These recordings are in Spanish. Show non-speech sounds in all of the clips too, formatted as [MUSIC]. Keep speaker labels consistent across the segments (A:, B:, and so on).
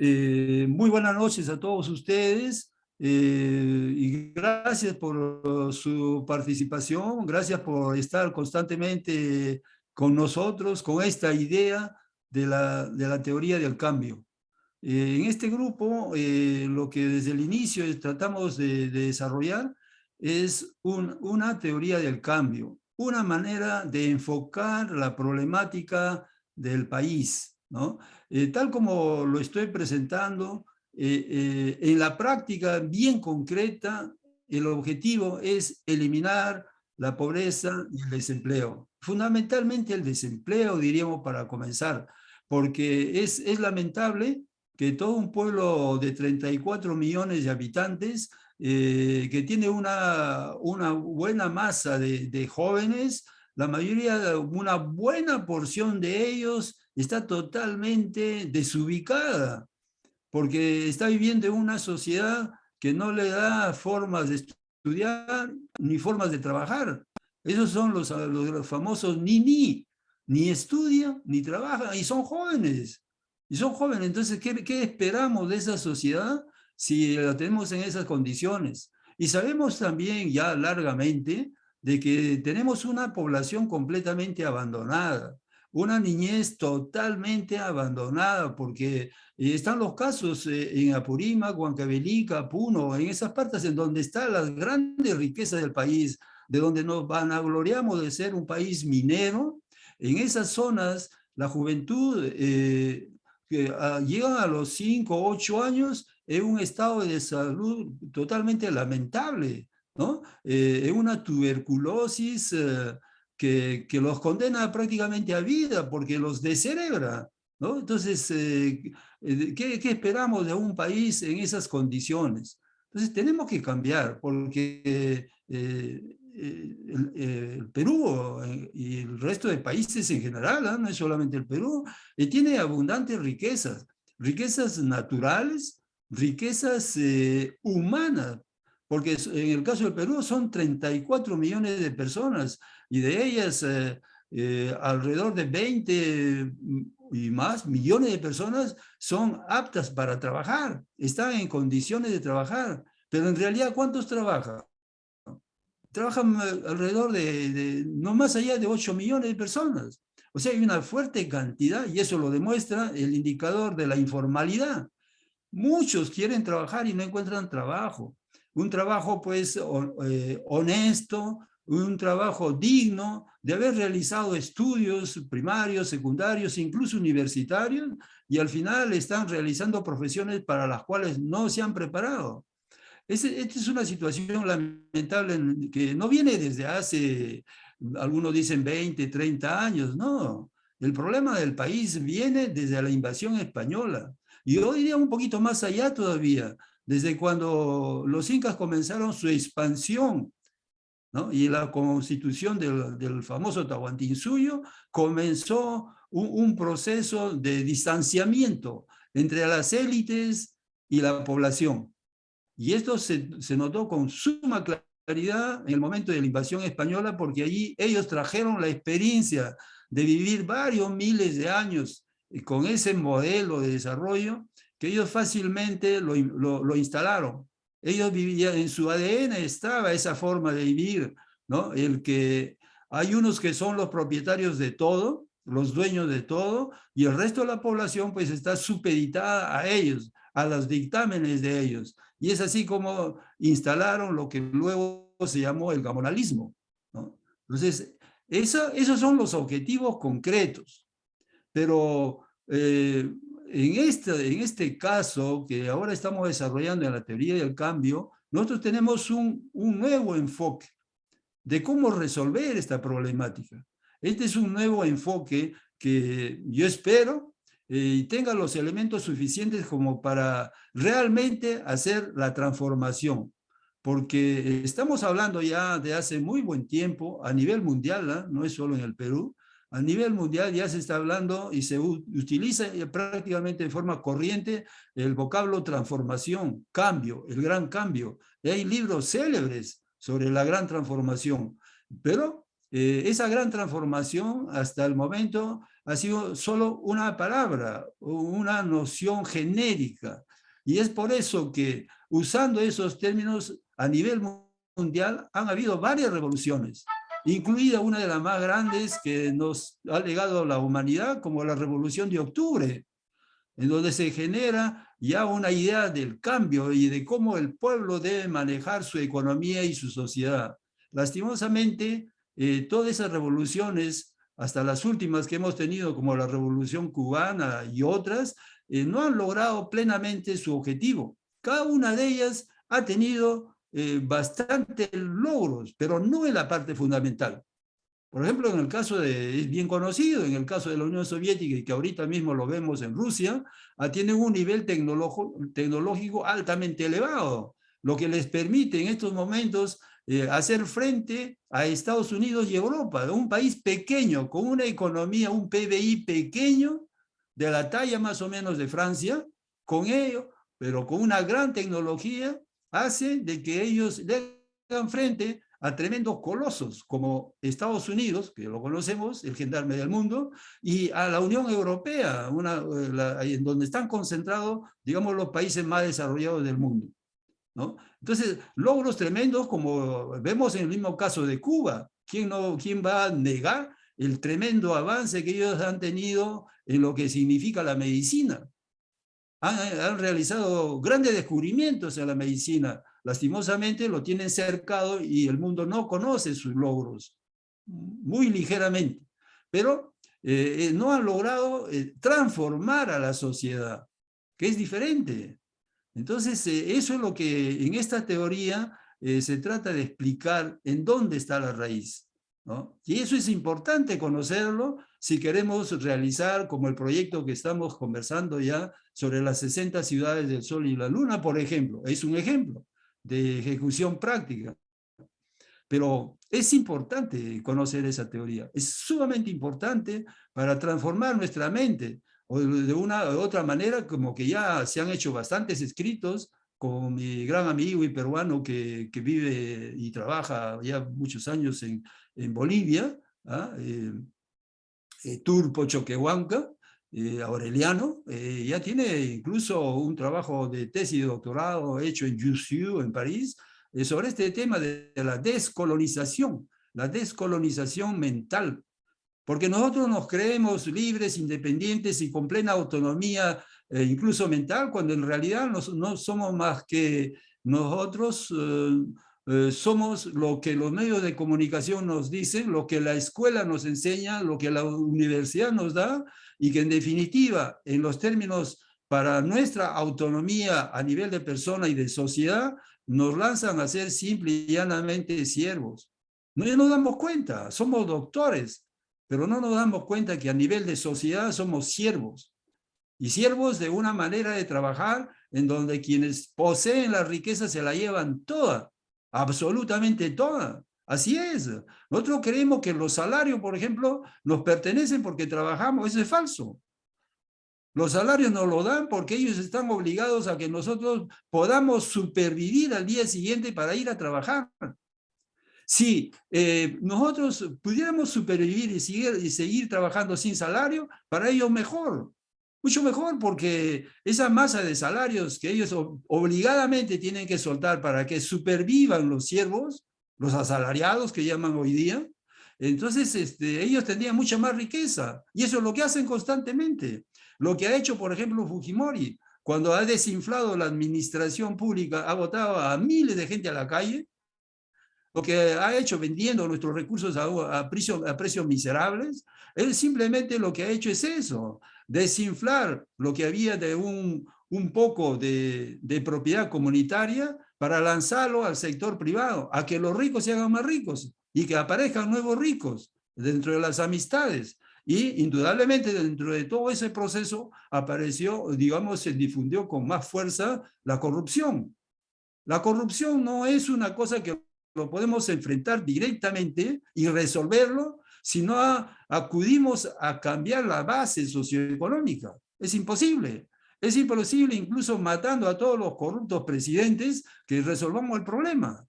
A: Eh, muy buenas noches a todos ustedes eh, y gracias por su participación, gracias por estar constantemente con nosotros, con esta idea de la, de la teoría del cambio. Eh, en este grupo, lo que desde el inicio tratamos de, desarrollar es una teoría del cambio, una manera de enfocar la problemática del país, ¿no? Eh, tal como lo estoy presentando, eh, eh, en la práctica bien concreta, el objetivo es eliminar la pobreza y el desempleo. Fundamentalmente el desempleo, diríamos, para comenzar, porque es, es lamentable que todo un pueblo de 34 millones de habitantes, que tiene una, una buena masa de, de jóvenes, la mayoría, una buena porción de ellos está totalmente desubicada, porque está viviendo en una sociedad que no le da formas de estudiar ni formas de trabajar. Esos son los, los, famosos ni ni, ni estudian ni trabajan y son jóvenes. Y son jóvenes, entonces, ¿qué, ¿qué esperamos de esa sociedad si la tenemos en esas condiciones? Y sabemos también ya largamente de que tenemos una población completamente abandonada una niñez totalmente abandonada, porque eh, están los casos eh, en Apurímac, Huancavelica, Puno, en esas partes en donde están las grandes riquezas del país, de donde nos vanagloriamos de ser un país minero, en esas zonas la juventud eh, que ah, llega a los 5, 8 años en un estado de salud totalmente lamentable, ¿no? en una tuberculosis que, los condena prácticamente a vida porque los descerebra. ¿no? Entonces, eh, eh, ¿qué, esperamos de un país en esas condiciones? Entonces, tenemos que cambiar porque eh, el, Perú y el resto de países en general, ¿ah? no es solamente el Perú, tiene abundantes riquezas, riquezas naturales, riquezas humanas, porque en el caso del Perú son 34 millones de personas y de ellas eh, eh, alrededor de 20 y más millones de personas son aptas para trabajar, están en condiciones de trabajar, pero en realidad ¿cuántos trabajan? Trabajan eh, alrededor de, no más allá de 8 millones de personas. O sea, hay una fuerte cantidad y eso lo demuestra el indicador de la informalidad. Muchos quieren trabajar y no encuentran trabajo un trabajo pues eh, honesto, un trabajo digno de haber realizado estudios primarios, secundarios, incluso universitarios, y al final están realizando profesiones para las cuales no se han preparado. esta es una situación lamentable que no viene desde hace, algunos dicen 20, 30 años, no. El problema del país viene desde la invasión española. Y yo diría un poquito más allá todavía, desde cuando los incas comenzaron su expansión y la constitución del, famoso Tahuantinsuyo comenzó un, proceso de distanciamiento entre las élites y la población. Y esto se, se notó con suma claridad en el momento de la invasión española porque allí ellos trajeron la experiencia de vivir varios miles de años con ese modelo de desarrollo que ellos fácilmente lo, lo, instalaron. Ellos vivían, en su ADN estaba esa forma de vivir, ¿no? El que hay unos que son los propietarios de todo, los dueños de todo, y el resto de la población pues está supeditada a ellos, a los dictámenes de ellos. Y es así como instalaron lo que luego se llamó el gamonalismo. ¿no? Entonces, eso, esos son los objetivos concretos. Pero eh, en este, en este caso que ahora estamos desarrollando en la teoría del cambio, nosotros tenemos un, un nuevo enfoque de cómo resolver esta problemática. Este es un nuevo enfoque que yo espero eh, tenga los elementos suficientes como para realmente hacer la transformación. Porque estamos hablando ya de hace muy buen tiempo a nivel mundial, ¿ah? no es solo en el Perú, a nivel mundial ya se está hablando y se utiliza prácticamente de forma corriente el vocablo transformación, cambio, el gran cambio. Hay libros célebres sobre la gran transformación, pero eh, esa gran transformación hasta el momento ha sido solo una palabra, una noción genérica. Y es por eso que usando esos términos a nivel mundial han habido varias revoluciones, incluida una de las más grandes que nos ha legado la humanidad como la revolución de octubre, en donde se genera ya una idea del cambio y de cómo el pueblo debe manejar su economía y su sociedad. Lastimosamente, eh, todas esas revoluciones, hasta las últimas que hemos tenido, como la revolución cubana y otras, eh, no han logrado plenamente su objetivo. Cada una de ellas ha tenido eh, bastantes logros, pero no en la parte fundamental. Por ejemplo, en el caso de, es bien conocido, en el caso de la Unión Soviética y que ahorita mismo lo vemos en Rusia, ah, tienen un nivel tecnológico altamente elevado, lo que les permite en estos momentos eh, hacer frente a Estados Unidos y Europa, un país pequeño, con una economía, un PBI pequeño, de la talla más o menos de Francia, con ello, pero con una gran tecnología, hace de que ellos le hagan frente a tremendos colosos como Estados Unidos, que lo conocemos, el gendarme del mundo, y a la Unión Europea, una, eh, en donde están concentrados, digamos, los países más desarrollados del mundo. ¿no? Entonces, logros tremendos como vemos en el mismo caso de Cuba. ¿Quién, no, ¿Quién va a negar el tremendo avance que ellos han tenido en lo que significa la medicina? Han, realizado grandes descubrimientos en la medicina, lastimosamente lo tienen cercado y el mundo no conoce sus logros, muy ligeramente, pero eh, eh, no han logrado eh, transformar a la sociedad, que es diferente. Entonces, eso es lo que en esta teoría se trata de explicar en dónde está la raíz. Y eso es importante conocerlo si queremos realizar como el proyecto que estamos conversando ya sobre las 60 ciudades del Sol y la Luna, por ejemplo. Es un ejemplo de ejecución práctica. Pero es importante conocer esa teoría, es sumamente importante para transformar nuestra mente, o de una u otra manera, como que ya se han hecho bastantes escritos, con mi gran amigo y peruano que, que vive y trabaja ya muchos años en, en Bolivia, ¿ah? eh, eh, Turpo Choquehuanca, eh, Aureliano, eh, ya tiene incluso un trabajo de tesis doctorado hecho en Jussieu, en París, eh, sobre este tema de, la descolonización, la descolonización mental. Porque nosotros nos creemos libres, independientes y con plena autonomía, incluso mental, cuando en realidad no somos más que nosotros somos lo que los medios de comunicación nos dicen, lo que la escuela nos enseña, lo que la universidad nos da, y que en definitiva, en los términos para nuestra autonomía a nivel de persona y de sociedad, nos lanzan a ser simple y llanamente siervos. No nos damos cuenta, somos doctores, pero no nos damos cuenta que a nivel de sociedad somos siervos. Y siervos de una manera de trabajar en donde quienes poseen la riqueza se la llevan toda, absolutamente toda. Así es. Nosotros creemos que los salarios, por ejemplo, nos pertenecen porque trabajamos. Eso es falso. Los salarios nos lo dan porque ellos están obligados a que nosotros podamos supervivir al día siguiente para ir a trabajar. Si eh, nosotros pudiéramos supervivir y seguir, y seguir trabajando sin salario, para ellos mejor. Mucho mejor porque esa masa de salarios que ellos obligadamente tienen que soltar para que supervivan los siervos, los asalariados que llaman hoy día, entonces este, ellos tendrían mucha más riqueza. Y eso es lo que hacen constantemente. Lo que ha hecho, por ejemplo, Fujimori, cuando ha desinflado la administración pública, ha votado a miles de gente a la calle, lo que ha hecho vendiendo nuestros recursos a, a, a precios miserables, él simplemente lo que ha hecho es eso, desinflar lo que había de un, un poco de, de propiedad comunitaria para lanzarlo al sector privado, a que los ricos se hagan más ricos y que aparezcan nuevos ricos dentro de las amistades. Y indudablemente dentro de todo ese proceso apareció, digamos, se difundió con más fuerza la corrupción. La corrupción no es una cosa que lo podemos enfrentar directamente y resolverlo, sino acudimos a cambiar la base socioeconómica. Es imposible. Es imposible incluso matando a todos los corruptos presidentes que resolvamos el problema.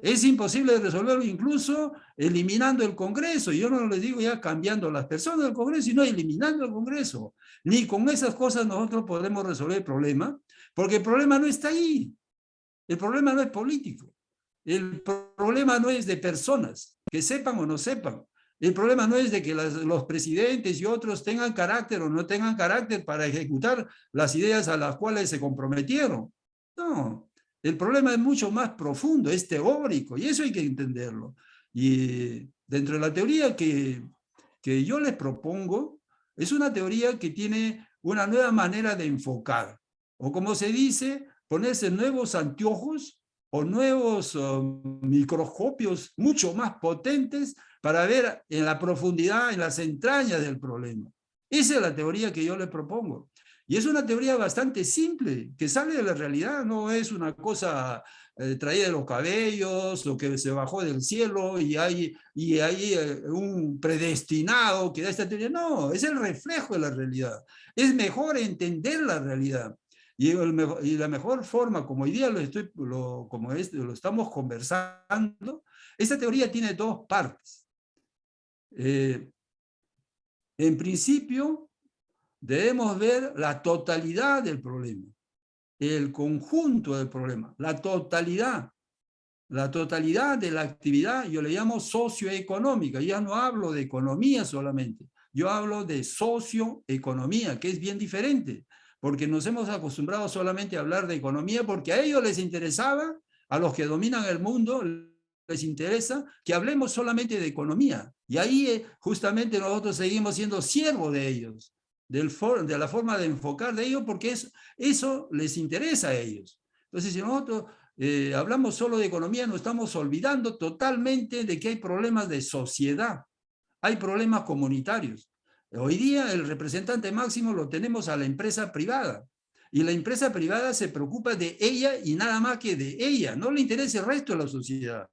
A: Es imposible resolverlo incluso eliminando el Congreso. Yo no les digo ya cambiando las personas del Congreso, sino eliminando el Congreso. Ni con esas cosas nosotros podemos resolver el problema, porque el problema no está ahí. El problema no es político. El problema no es de personas, que sepan o no sepan. El problema no es de que los presidentes y otros tengan carácter o no tengan carácter para ejecutar las ideas a las cuales se comprometieron. No, el problema es mucho más profundo, es teórico, y eso hay que entenderlo. Y dentro de la teoría que, que yo les propongo, es una teoría que tiene una nueva manera de enfocar, o como se dice, ponerse nuevos anteojos o nuevos microscopios mucho más potentes para ver en la profundidad, en las entrañas del problema. Esa es la teoría que yo les propongo. Y es una teoría bastante simple, que sale de la realidad, no es una cosa eh, traída de los cabellos o que se bajó del cielo y hay, y hay eh, un predestinado que da esta teoría. No, es el reflejo de la realidad. Es mejor entender la realidad. Y, y la mejor forma, como hoy día lo, estoy, lo, como es, lo estamos conversando, esta teoría tiene dos partes. Eh, en principio, debemos ver la totalidad del problema, el conjunto del problema, la totalidad, la totalidad de la actividad, yo le llamo socioeconómica, ya no hablo de economía solamente, yo hablo de socioeconomía, que es bien diferente, porque nos hemos acostumbrado solamente a hablar de economía, porque a ellos les interesaba, a los que dominan el mundo, les interesa que hablemos solamente de economía. Y ahí eh, justamente nosotros seguimos siendo siervos de ellos de la forma de enfocar de ellos, porque es, eso les interesa a ellos. Entonces, si nosotros eh, hablamos solo de economía, nos estamos olvidando totalmente de que hay problemas de sociedad, hay problemas comunitarios. Hoy día el representante máximo lo tenemos a la empresa privada, y la empresa privada se preocupa de ella y nada más que de ella, no le interesa el resto de la sociedad.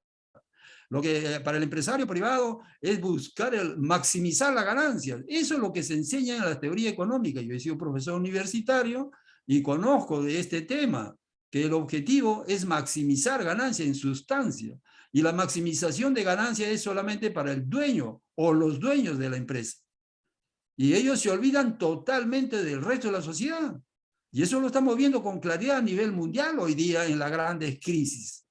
A: Lo que eh, para el empresario privado es buscar el, maximizar la ganancia. Eso es lo que se enseña en la teoría económica. Yo he sido profesor universitario y conozco de este tema, que el objetivo es maximizar ganancia en sustancia. Y la maximización de ganancia es solamente para el dueño o los dueños de la empresa. Y ellos se olvidan totalmente del resto de la sociedad. Y eso lo estamos viendo con claridad a nivel mundial hoy día en las grandes crisis.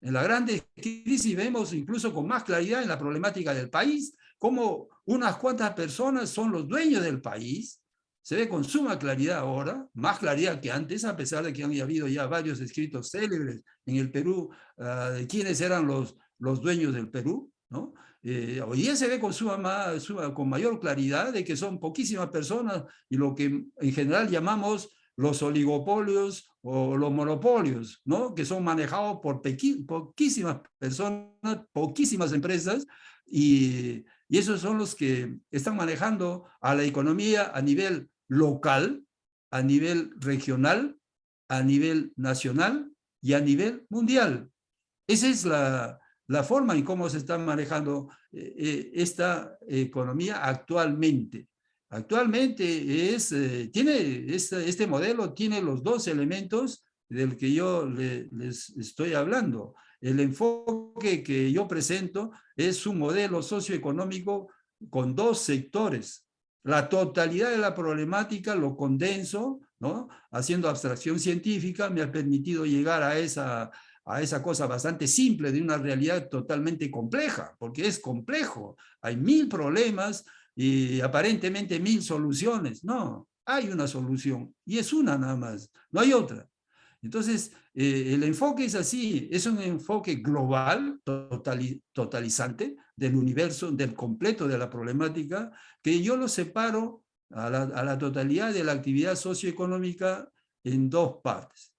A: En la grande crisis vemos incluso con más claridad en la problemática del país, cómo unas cuantas personas son los dueños del país, se ve con suma claridad ahora, más claridad que antes, a pesar de que han habido ya varios escritos célebres en el Perú ah, de quiénes eran los, los dueños del Perú, ¿no? Eh, hoy día se ve con, mayor claridad de que son poquísimas personas y lo que en general llamamos los oligopolios o los monopolios, ¿no? que son manejados por poquísimas personas, poquísimas empresas, y, y esos son los que están manejando a la economía a nivel local, a nivel regional, a nivel nacional y a nivel mundial. Esa es la, la forma en cómo se está manejando eh, eh, esta economía actualmente. Actualmente es, eh, tiene, este, este, modelo tiene los dos elementos del que yo les estoy hablando. El enfoque que yo presento es un modelo socioeconómico con dos sectores. La totalidad de la problemática lo condenso, ¿no? haciendo abstracción científica, me ha permitido llegar a esa, a esa cosa bastante simple de una realidad totalmente compleja, porque es complejo. Hay mil problemas, y aparentemente mil soluciones. No, hay una solución y es una nada más, no hay otra. Entonces, eh, el enfoque es así, es un enfoque global, totalizante del universo, del completo de la problemática, que yo lo separo a la, a la totalidad de la actividad socioeconómica en dos partes.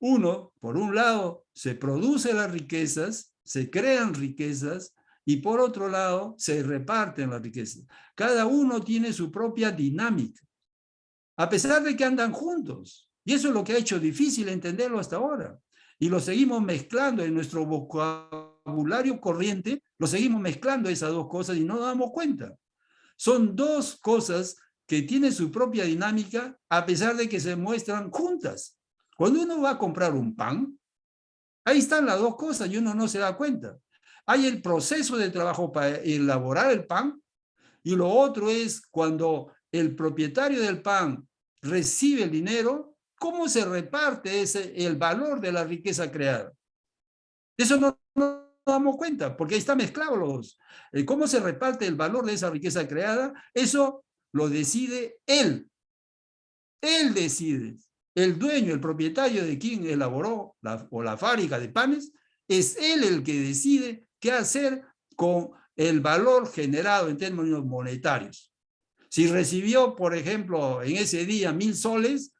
A: Uno, por un lado, se producen las riquezas, se crean riquezas, y por otro lado se reparten las riquezas. Cada uno tiene su propia dinámica, a pesar de que andan juntos. Y eso es lo que ha hecho difícil entenderlo hasta ahora. Y lo seguimos mezclando en nuestro vocabulario corriente, lo seguimos mezclando esas dos cosas y no nos damos cuenta. Son dos cosas que tienen su propia dinámica a pesar de que se muestran juntas. Cuando uno va a comprar un pan, Ahí están las dos cosas y uno no se da cuenta. Hay el proceso de trabajo para elaborar el pan y lo otro es cuando el propietario del pan recibe el dinero, cómo se reparte ese, el valor de la riqueza creada. Eso no, no damos cuenta, porque ahí está mezclado los, eh, cómo se reparte el valor de esa riqueza creada, eso lo decide él. Él decide. El dueño, el propietario de quien elaboró la, o la fábrica de panes, es él el que decide qué hacer con el valor generado en términos monetarios. Si recibió, por ejemplo, en ese día mil soles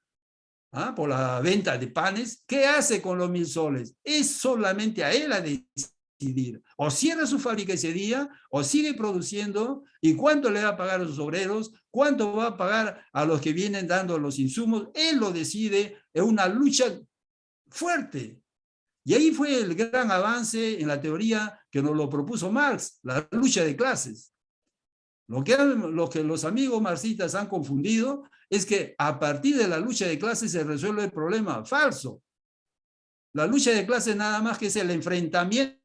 A: ¿ah? por la venta de panes, ¿qué hace con los mil soles? Es solamente a él a O cierra su fábrica ese día, o sigue produciendo, y cuánto le va a pagar a sus obreros, cuánto va a pagar a los que vienen dando los insumos, él lo decide, es una lucha fuerte. Y ahí fue el gran avance en la teoría que nos lo propuso Marx, la lucha de clases. Lo lo que los amigos marxistas han confundido es que a partir de la lucha de clases se resuelve el problema. Falso. La lucha de clases nada más que es el enfrentamiento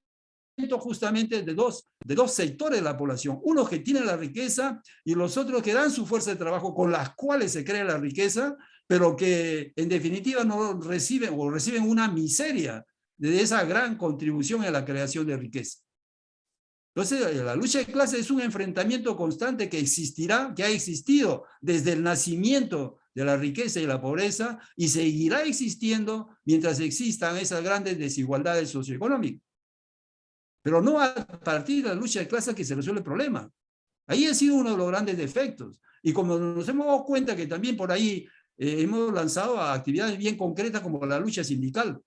A: justamente de dos, de dos sectores de la población. Unos que tienen la riqueza y los otros que dan su fuerza de trabajo con las cuales se crea la riqueza, pero que en definitiva no reciben o reciben una miseria de esa gran contribución a la creación de riqueza. Entonces, la lucha de clases es un enfrentamiento constante que existirá, que ha existido desde el nacimiento de la riqueza y la pobreza y seguirá existiendo mientras existan esas grandes desigualdades socioeconómicas. Pero no a partir de la lucha de clases que se resuelve el problema. Ahí ha sido uno de los grandes defectos. Y como nos hemos dado cuenta que también por ahí eh, hemos lanzado actividades bien concretas como la lucha sindical,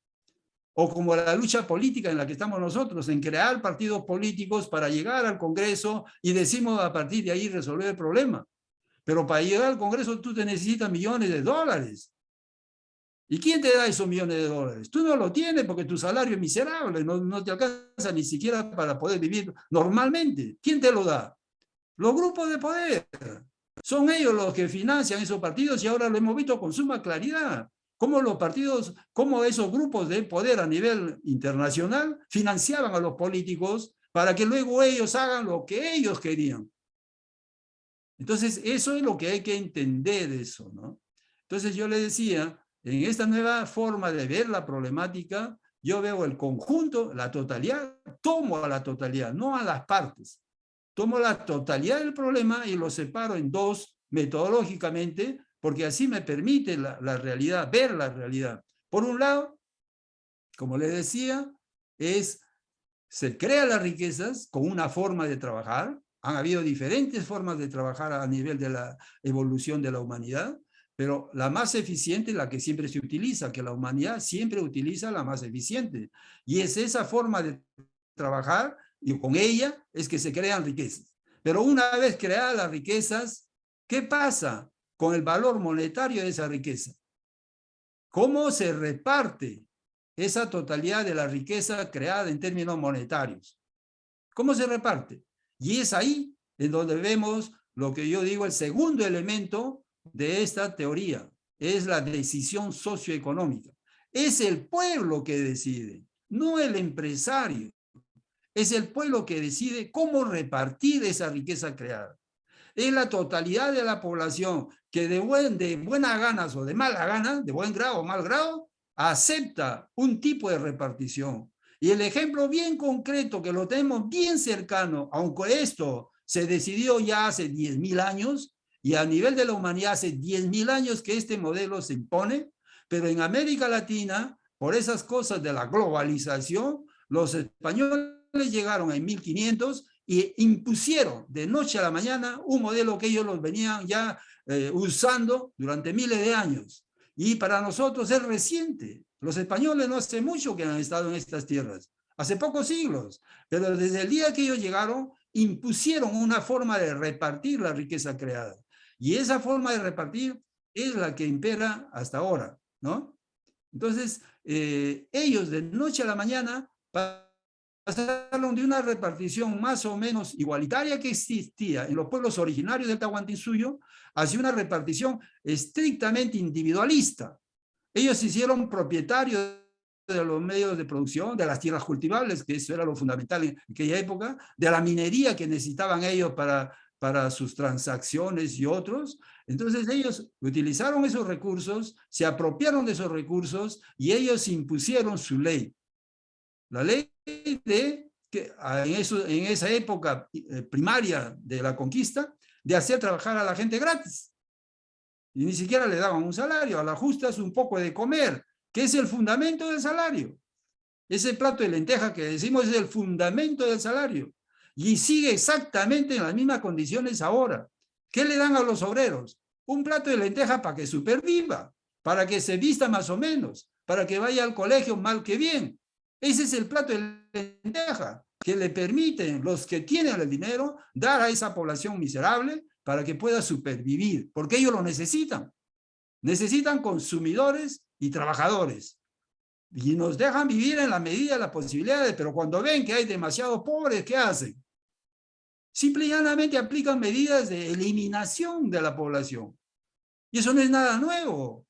A: o como la lucha política en la que estamos nosotros, en crear partidos políticos para llegar al Congreso y decimos a partir de ahí resolver el problema. Pero para llegar al Congreso tú te necesitas millones de dólares. ¿Y quién te da esos millones de dólares? Tú no lo tienes porque tu salario es miserable, no, no te alcanza ni siquiera para poder vivir normalmente. ¿Quién te lo da? Los grupos de poder. Son ellos los que financian esos partidos y ahora lo hemos visto con suma claridad cómo los partidos, cómo esos grupos de poder a nivel internacional financiaban a los políticos para que luego ellos hagan lo que ellos querían. Entonces, eso es lo que hay que entender de eso, ¿no? Entonces, yo le decía, en esta nueva forma de ver la problemática, yo veo el conjunto, la totalidad, tomo a la totalidad, no a las partes. Tomo la totalidad del problema y lo separo en dos metodológicamente porque así me permite la, realidad, ver la realidad. Por un lado, como le decía, es, se crea las riquezas con una forma de trabajar, han habido diferentes formas de trabajar a nivel de la evolución de la humanidad, pero la más eficiente es la que siempre se utiliza, que la humanidad siempre utiliza la más eficiente. Y es esa forma de trabajar, y con ella es que se crean riquezas. Pero una vez creadas las riquezas, ¿qué pasa? con el valor monetario de esa riqueza. ¿Cómo se reparte esa totalidad de la riqueza creada en términos monetarios? ¿Cómo se reparte? Y es ahí en donde vemos lo que yo digo, el segundo elemento de esta teoría, es la decisión socioeconómica. Es el pueblo que decide, no el empresario. Es el pueblo que decide cómo repartir esa riqueza creada es la totalidad de la población que de, buen, de buenas ganas o de mala gana, de buen grado o mal grado, acepta un tipo de repartición. Y el ejemplo bien concreto, que lo tenemos bien cercano, aunque esto se decidió ya hace 10.000 años, y a nivel de la humanidad hace 10.000 años que este modelo se impone, pero en América Latina, por esas cosas de la globalización, los españoles llegaron en 1500 y impusieron de noche a la mañana un modelo que ellos los venían ya eh, usando durante miles de años. Y para nosotros es reciente. Los españoles no hace mucho que han estado en estas tierras, hace pocos siglos, pero desde el día que ellos llegaron, impusieron una forma de repartir la riqueza creada. Y esa forma de repartir es la que impera hasta ahora, ¿no? Entonces, eh, ellos de noche a la mañana pasaron de una repartición más o menos igualitaria que existía en los pueblos originarios del Tahuantinsuyo hacia una repartición estrictamente individualista. Ellos se hicieron propietarios de los medios de producción, de las tierras cultivables, que eso era lo fundamental en aquella época, de la minería que necesitaban ellos para, para sus transacciones y otros. Entonces ellos utilizaron esos recursos, se apropiaron de esos recursos y ellos impusieron su ley. La ley de que en, eso, en esa época eh, primaria de la conquista, de hacer trabajar a la gente gratis. Y ni siquiera le daban un salario, a la justa es un poco de comer, que es el fundamento del salario. Ese plato de lenteja que decimos es el fundamento del salario. Y sigue exactamente en las mismas condiciones ahora. ¿Qué le dan a los obreros? Un plato de lenteja para que superviva, para que se vista más o menos, para que vaya al colegio mal que bien. Ese es el plato de lenteja que le permiten los que tienen el dinero dar a esa población miserable para que pueda supervivir, porque ellos lo necesitan. Necesitan consumidores y trabajadores. Y nos dejan vivir en la medida de las posibilidades, pero cuando ven que hay demasiados pobres, ¿qué hacen? Simple y llanamente aplican medidas de eliminación de la población. Y eso no es nada nuevo.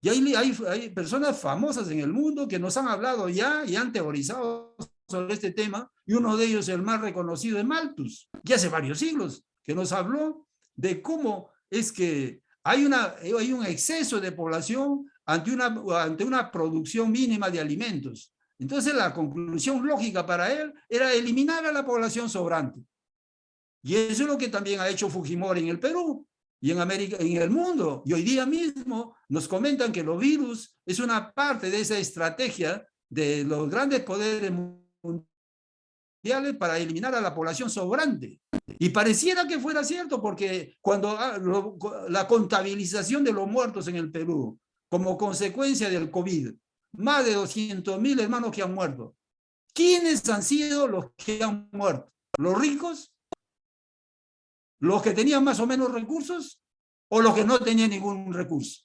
A: Y hay, personas famosas en el mundo que nos han hablado ya y han teorizado sobre este tema, y uno de ellos, el más reconocido, es Malthus, ya hace varios siglos, que nos habló de cómo es que hay, un exceso de población ante una producción mínima de alimentos. Entonces la conclusión lógica para él era eliminar a la población sobrante. Y eso es lo que también ha hecho Fujimori en el Perú y en América, en el mundo. Y hoy día mismo nos comentan que los virus es una parte de esa estrategia de los grandes poderes mundiales para eliminar a la población sobrante. Y pareciera que fuera cierto, porque cuando ah, la contabilización de los muertos en el Perú, como consecuencia del COVID, más de 200 mil hermanos que han muerto. ¿Quiénes han sido los que han muerto? ¿Los ricos? ¿Los que tenían más o menos recursos? ¿O los que no tenían ningún recurso?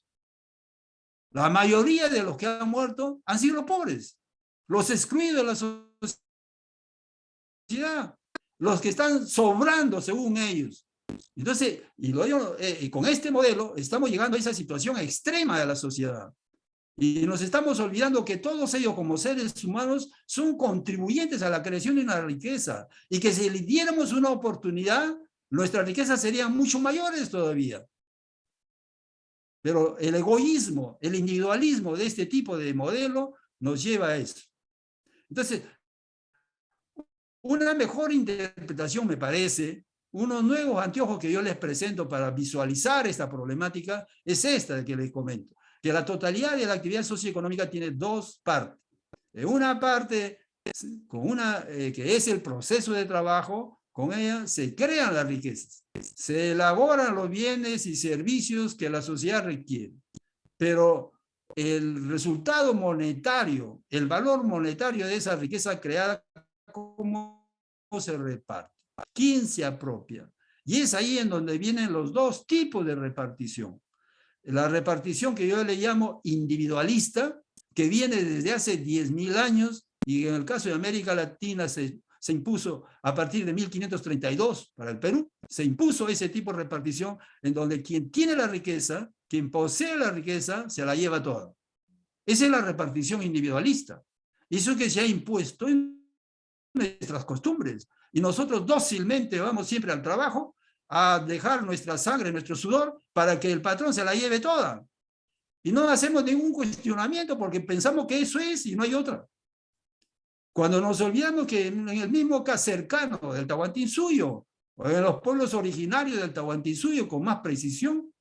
A: La mayoría de los que han muerto han sido los pobres, los excluidos de la sociedad los que están sobrando según ellos. Entonces, y, lo, eh, y con este modelo estamos llegando a esa situación extrema de la sociedad. Y nos estamos olvidando que todos ellos como seres humanos son contribuyentes a la creación de una riqueza. Y que si le diéramos una oportunidad, nuestras riquezas serían mucho mayores todavía. Pero el egoísmo, el individualismo de este tipo de modelo nos lleva a eso. Entonces, una mejor interpretación, me parece, unos nuevos anteojos que yo les presento para visualizar esta problemática, es esta que les comento, que la totalidad de la actividad socioeconómica tiene dos partes. Una parte con una, eh, que es el proceso de trabajo, con ella se crean las riquezas, se elaboran los bienes y servicios que la sociedad requiere, pero el resultado monetario, el valor monetario de esa riqueza creada cómo se reparte, quién se apropia. Y es ahí en donde vienen los dos tipos de repartición. La repartición que yo le llamo individualista, que viene desde hace 10.000 años, y en el caso de América Latina se, se impuso a partir de 1532 para el Perú, se impuso ese tipo de repartición en donde quien tiene la riqueza, quien posee la riqueza, se la lleva toda. Esa es la repartición individualista. Eso que se ha impuesto en nuestras costumbres. Y nosotros dócilmente vamos siempre al trabajo a dejar nuestra sangre, nuestro sudor, para que el patrón se la lleve toda. Y no hacemos ningún cuestionamiento porque pensamos que eso es y no hay otra. Cuando nos olvidamos que en el mismo caso cercano del Tahuantinsuyo, o en los pueblos originarios del Tahuantinsuyo con más precisión,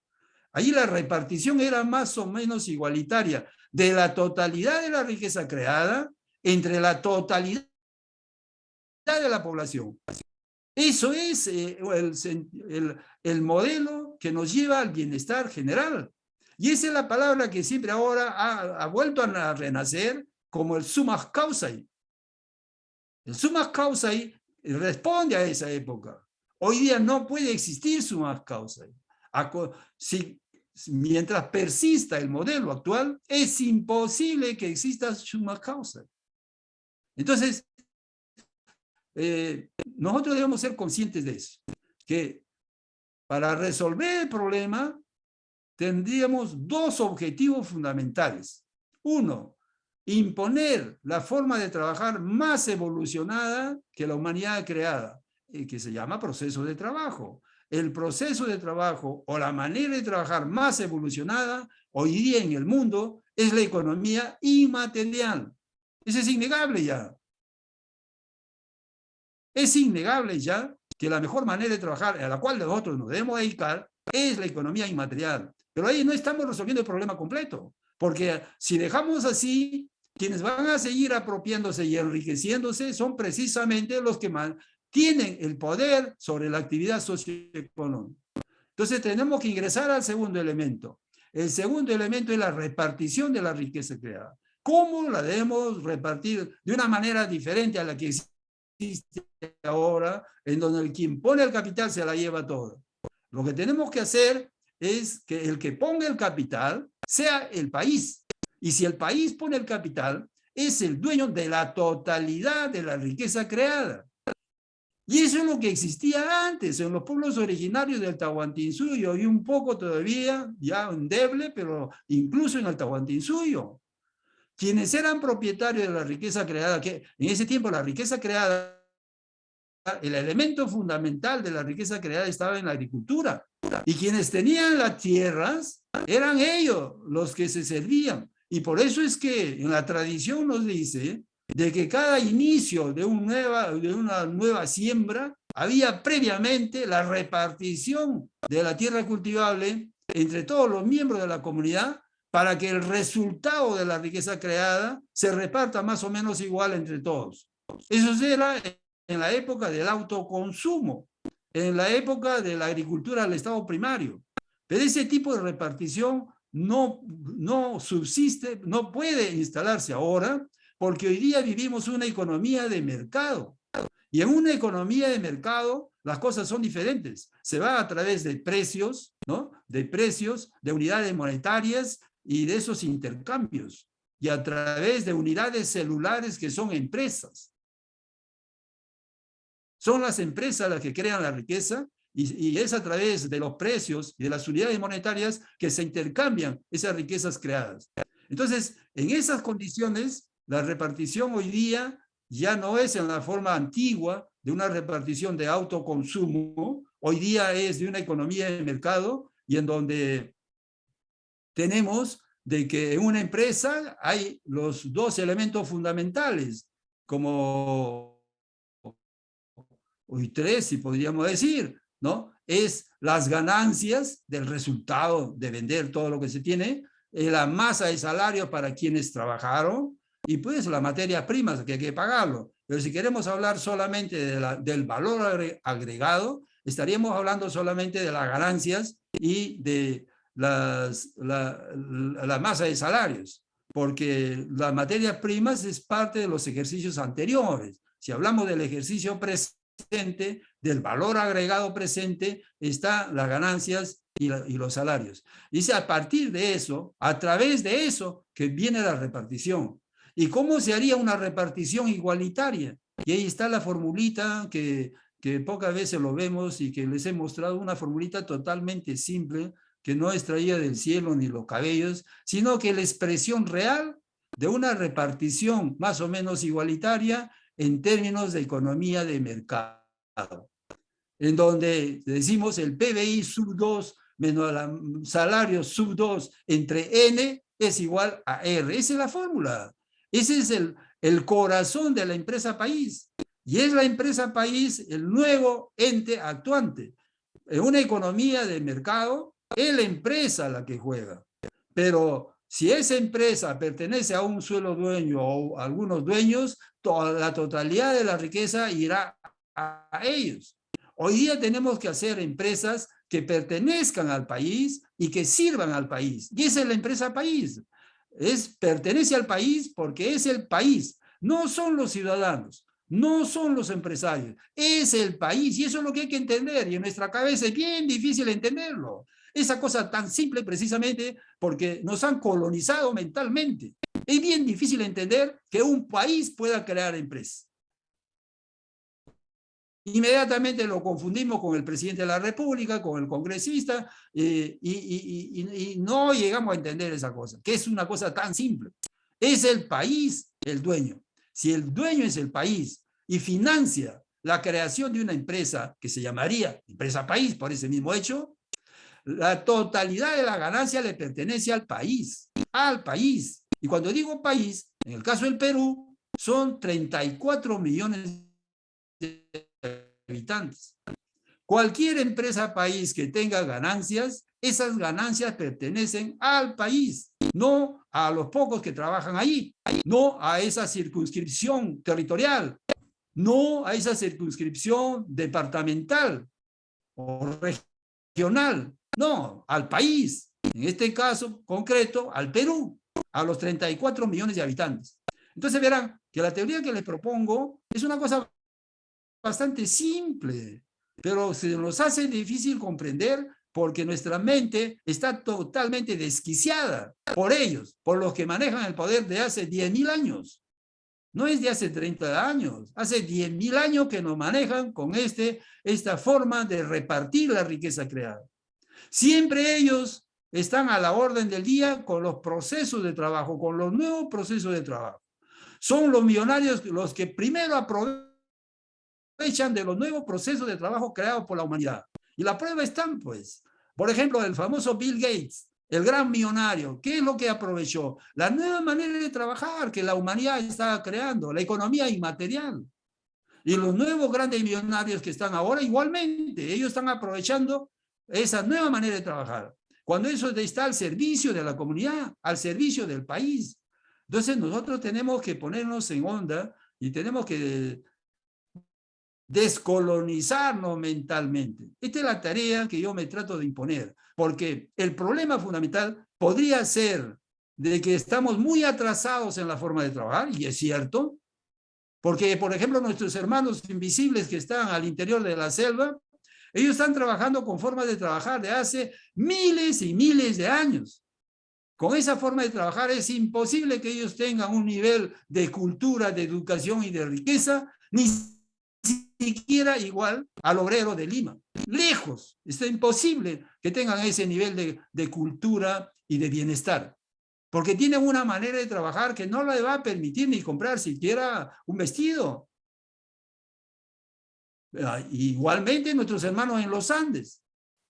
A: ahí la repartición era más o menos igualitaria de la totalidad de la riqueza creada entre la totalidad de la población. Eso es eh, el, el, modelo que nos lleva al bienestar general. Y esa es la palabra que siempre ahora ha, vuelto a renacer como el summa causae. El summa causae responde a esa época. Hoy día no puede existir summa causae. Si, mientras persista el modelo actual, es imposible que exista summa causae. Entonces, eh, nosotros debemos ser conscientes de eso, que para resolver el problema tendríamos dos objetivos fundamentales. Uno, imponer la forma de trabajar más evolucionada que la humanidad creada, y que se llama proceso de trabajo. El proceso de trabajo o la manera de trabajar más evolucionada hoy día en el mundo es la economía inmaterial. Eso es innegable ya. Es innegable ya que la mejor manera de trabajar, a la cual nosotros nos debemos dedicar, es la economía inmaterial. Pero ahí no estamos resolviendo el problema completo. Porque si dejamos así, quienes van a seguir apropiándose y enriqueciéndose son precisamente los que tienen el poder sobre la actividad socioeconómica. Entonces tenemos que ingresar al segundo elemento. El segundo elemento es la repartición de la riqueza creada. ¿Cómo la debemos repartir de una manera diferente a la que existe ahora, en donde el quien pone el capital se la lleva todo? Lo que tenemos que hacer es que el que ponga el capital sea el país. Y si el país pone el capital, es el dueño de la totalidad de la riqueza creada. Y eso es lo que existía antes en los pueblos originarios del Tahuantinsuyo y un poco todavía, ya endeble, pero incluso en el Tahuantinsuyo. Quienes eran propietarios de la riqueza creada, que en ese tiempo la riqueza creada, el elemento fundamental de la riqueza creada estaba en la agricultura. Y quienes tenían las tierras eran ellos los que se servían. Y por eso es que en la tradición nos dice de que cada inicio de, un nueva, de una nueva siembra había previamente la repartición de la tierra cultivable entre todos los miembros de la comunidad para que el resultado de la riqueza creada se reparta más o menos igual entre todos. Eso era en la época del autoconsumo, en la época de la agricultura al estado primario. Pero ese tipo de repartición no, no subsiste, no puede instalarse ahora, porque hoy día vivimos una economía de mercado. Y en una economía de mercado, las cosas son diferentes. Se va a través de precios, ¿no? De precios, de unidades monetarias y de esos intercambios. Y a través de unidades celulares que son empresas. Son las empresas las que crean la riqueza y, es a través de los precios y de las unidades monetarias que se intercambian esas riquezas creadas. Entonces, en esas condiciones, la repartición hoy día ya no es en la forma antigua de una repartición de autoconsumo, hoy día es de una economía de mercado y en donde tenemos de que en una empresa hay los dos elementos fundamentales, como hoy tres, si podríamos decir, ¿no? Es las ganancias del resultado de vender todo lo que se tiene, la masa de salario para quienes trabajaron y pues la materia prima que hay que pagarlo. Pero si queremos hablar solamente del valor agregado, estaríamos hablando solamente de las ganancias y de las, la, la masa de salarios, porque las materias primas es parte de los ejercicios anteriores. Si hablamos del ejercicio presente, del valor agregado presente, está las ganancias y, los salarios. Dice, a partir de eso, a través de eso, que viene la repartición. ¿Y cómo se haría una repartición igualitaria? Y ahí está la formulita que, que pocas veces lo vemos y que les he mostrado, una formulita totalmente simple, que no extraía del cielo ni los cabellos, sino que la expresión real de una repartición más o menos igualitaria en términos de economía de mercado, en donde decimos el PBI sub 2 menos el salario sub 2 entre N es igual a R. Esa es la fórmula. Ese es el, el corazón de la empresa país. Y es la empresa país el nuevo ente actuante. En una economía de mercado, es la empresa la que juega. Pero si esa empresa pertenece a un suelo dueño o a algunos dueños, toda la totalidad de la riqueza irá a ellos. Hoy día tenemos que hacer empresas que pertenezcan al país y que sirvan al país. Y esa es la empresa país. Es, pertenece al país porque es el país. No son los ciudadanos, no son los empresarios. Es el país y eso es lo que hay que entender. Y en nuestra cabeza es bien difícil entenderlo. Esa cosa tan simple precisamente porque nos han colonizado mentalmente. Es bien difícil entender que un país pueda crear empresas. Inmediatamente lo confundimos con el presidente de la República, con el congresista, eh, y, no llegamos a entender esa cosa, que es una cosa tan simple. es el país el dueño. Si el dueño es el país y financia la creación de una empresa que se llamaría empresa país por ese mismo hecho, la totalidad de la ganancia le pertenece al país, al país. Y cuando digo país, en el caso del Perú, son 34 millones de habitantes. Cualquier empresa país que tenga ganancias, esas ganancias pertenecen al país, no a los pocos que trabajan ahí, no a esa circunscripción territorial, no a esa circunscripción departamental o regional, no, al país, en este caso concreto, al Perú, a los 34 millones de habitantes. Entonces verán que la teoría que les propongo es una cosa bastante simple, pero se nos hace difícil comprender porque nuestra mente está totalmente desquiciada por ellos, por los que manejan el poder de hace 10.000 años. No es de hace 30 años, hace 10.000 años que nos manejan con este, esta forma de repartir la riqueza creada. Siempre ellos están a la orden del día con los procesos de trabajo, con los nuevos procesos de trabajo. Son los millonarios los que primero aprovechan de los nuevos procesos de trabajo creados por la humanidad. Y la prueba están, pues. Por ejemplo, el famoso Bill Gates, el gran millonario, ¿qué es lo que aprovechó? La nueva manera de trabajar que la humanidad está creando, la economía inmaterial. Y los nuevos grandes millonarios que están ahora, igualmente, ellos están aprovechando esa nueva manera de trabajar. Cuando eso está al servicio de la comunidad, al servicio del país. Entonces nosotros tenemos que ponernos en onda y tenemos que descolonizarnos mentalmente. Esta es la tarea que yo me trato de imponer, porque el problema fundamental podría ser de que estamos muy atrasados en la forma de trabajar, y es cierto, porque, por ejemplo, nuestros hermanos invisibles que están al interior de la selva, ellos están trabajando con formas de trabajar de hace miles y miles de años. Con esa forma de trabajar es imposible que ellos tengan un nivel de cultura, de educación y de riqueza, ni siquiera igual al obrero de Lima. Lejos, es imposible que tengan ese nivel de, de cultura y de bienestar. Porque tienen una manera de trabajar que no le va a permitir ni comprar siquiera un vestido. Ah, igualmente nuestros hermanos en los Andes.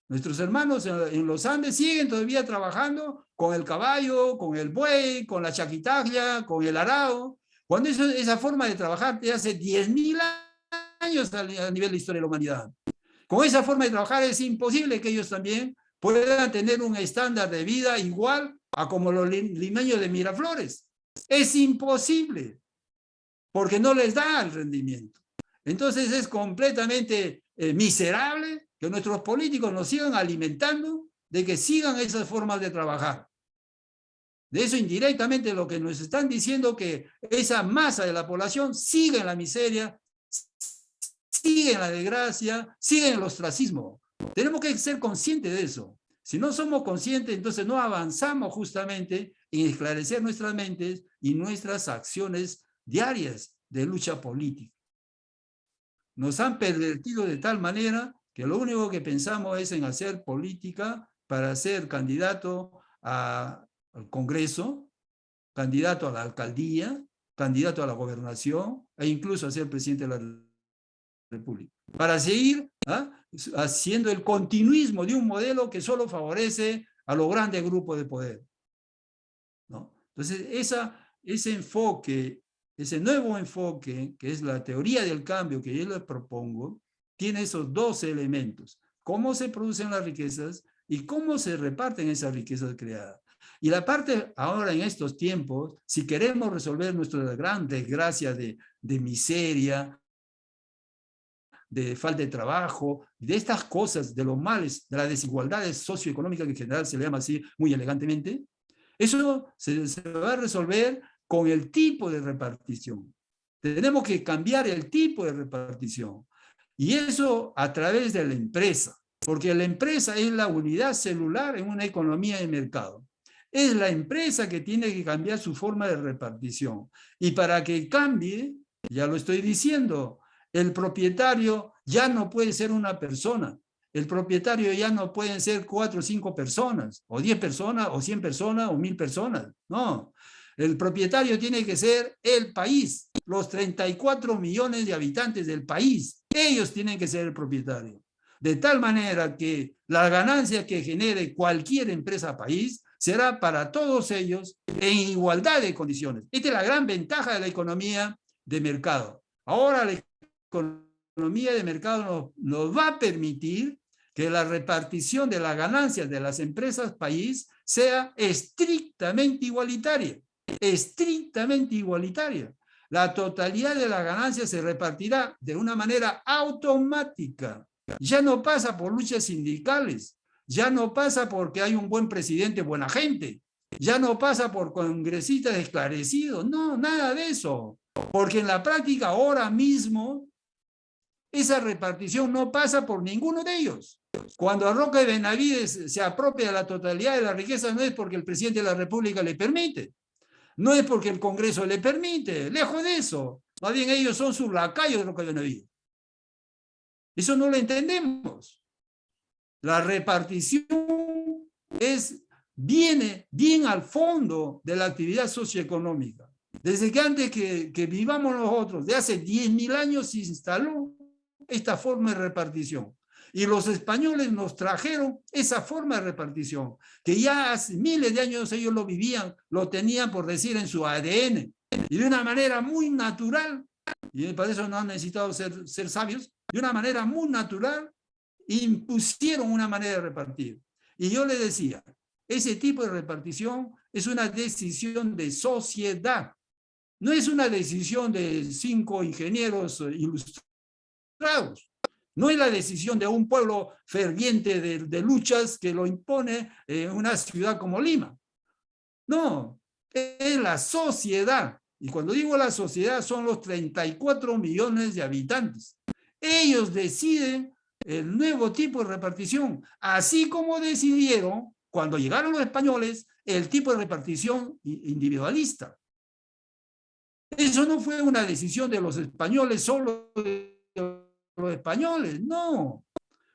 A: Nuestros hermanos en los Andes siguen todavía trabajando con el caballo, con el buey, con la chaquitaglia, con el arao. Cuando esa forma de trabajar de hace 10.000 años a nivel de historia de la humanidad. Con esa forma de trabajar es imposible que ellos también puedan tener un estándar de vida igual a como los limeños de Miraflores. Es imposible, porque no les da el rendimiento. Entonces es completamente eh, miserable que nuestros políticos nos sigan alimentando de que sigan esas formas de trabajar. De eso indirectamente lo que nos están diciendo que esa masa de la población sigue en la miseria, sigue en la desgracia, sigue en el ostracismo. Tenemos que ser conscientes de eso. Si no somos conscientes, entonces no avanzamos justamente en esclarecer nuestras mentes y nuestras acciones diarias de lucha política. Nos han pervertido de tal manera que lo único que pensamos es en hacer política para ser candidato al Congreso, candidato a la alcaldía, candidato a la gobernación e incluso a ser presidente de la República. Para seguir ¿ah? haciendo el continuismo de un modelo que solo favorece a los grandes grupos de poder. ¿no? Entonces, esa, ese enfoque, ese nuevo enfoque, que es la teoría del cambio que yo les propongo, tiene esos dos elementos. Cómo se producen las riquezas y cómo se reparten esas riquezas creadas. Y la parte ahora en estos tiempos, si queremos resolver nuestra gran desgracia de, de miseria, de falta de trabajo, de estas cosas, de los males, de las desigualdades socioeconómicas que en general se le llama así muy elegantemente, eso se, se va a resolver con el tipo de repartición. Tenemos que cambiar el tipo de repartición. Y eso a través de la empresa, porque la empresa es la unidad celular en una economía de mercado. Es la empresa que tiene que cambiar su forma de repartición. Y para que cambie, ya lo estoy diciendo, el propietario ya no puede ser una persona. El propietario ya no pueden ser cuatro o cinco personas, o diez personas, o cien personas, o mil personas. No. El propietario tiene que ser el país, los 34 millones de habitantes del país. Ellos tienen que ser el propietario. De tal manera que la ganancia que genere cualquier empresa país será para todos ellos en igualdad de condiciones. Esta es la gran ventaja de la economía de mercado. Ahora la economía de mercado nos, va a permitir que la repartición de las ganancias de las empresas país sea estrictamente igualitaria, estrictamente igualitaria. La totalidad de las ganancias se repartirá de una manera automática. Ya no pasa por luchas sindicales, ya no pasa porque hay un buen presidente, buena gente, ya no pasa por congresistas esclarecidos, no, nada de eso. Porque en la práctica ahora mismo esa repartición no pasa por ninguno de ellos. Cuando y Benavides se apropia la totalidad de la riqueza no es porque el presidente de la República le permite, no es porque el Congreso le permite, lejos de eso. Más bien ellos son sus lacayos de Roca y Benavides. Eso no lo entendemos. La repartición es, viene bien al fondo de la actividad socioeconómica. Desde que antes que, que vivamos nosotros, de hace 10.000 años se instaló esta forma de repartición. Y los españoles nos trajeron esa forma de repartición, que ya hace miles de años ellos lo vivían, lo tenían por decir en su ADN, y de una manera muy natural, y para eso no han necesitado ser, ser sabios, de una manera muy natural, impusieron una manera de repartir. Y yo le decía, ese tipo de repartición es una decisión de sociedad, no es una decisión de cinco ingenieros ilustrados. No es la decisión de un pueblo ferviente de, luchas que lo impone en una ciudad como Lima. No, es la sociedad. Y cuando digo la sociedad son los 34 millones de habitantes. Ellos deciden el nuevo tipo de repartición, así como decidieron, cuando llegaron los españoles, el tipo de repartición individualista. Eso no fue una decisión de los españoles solo los españoles, no.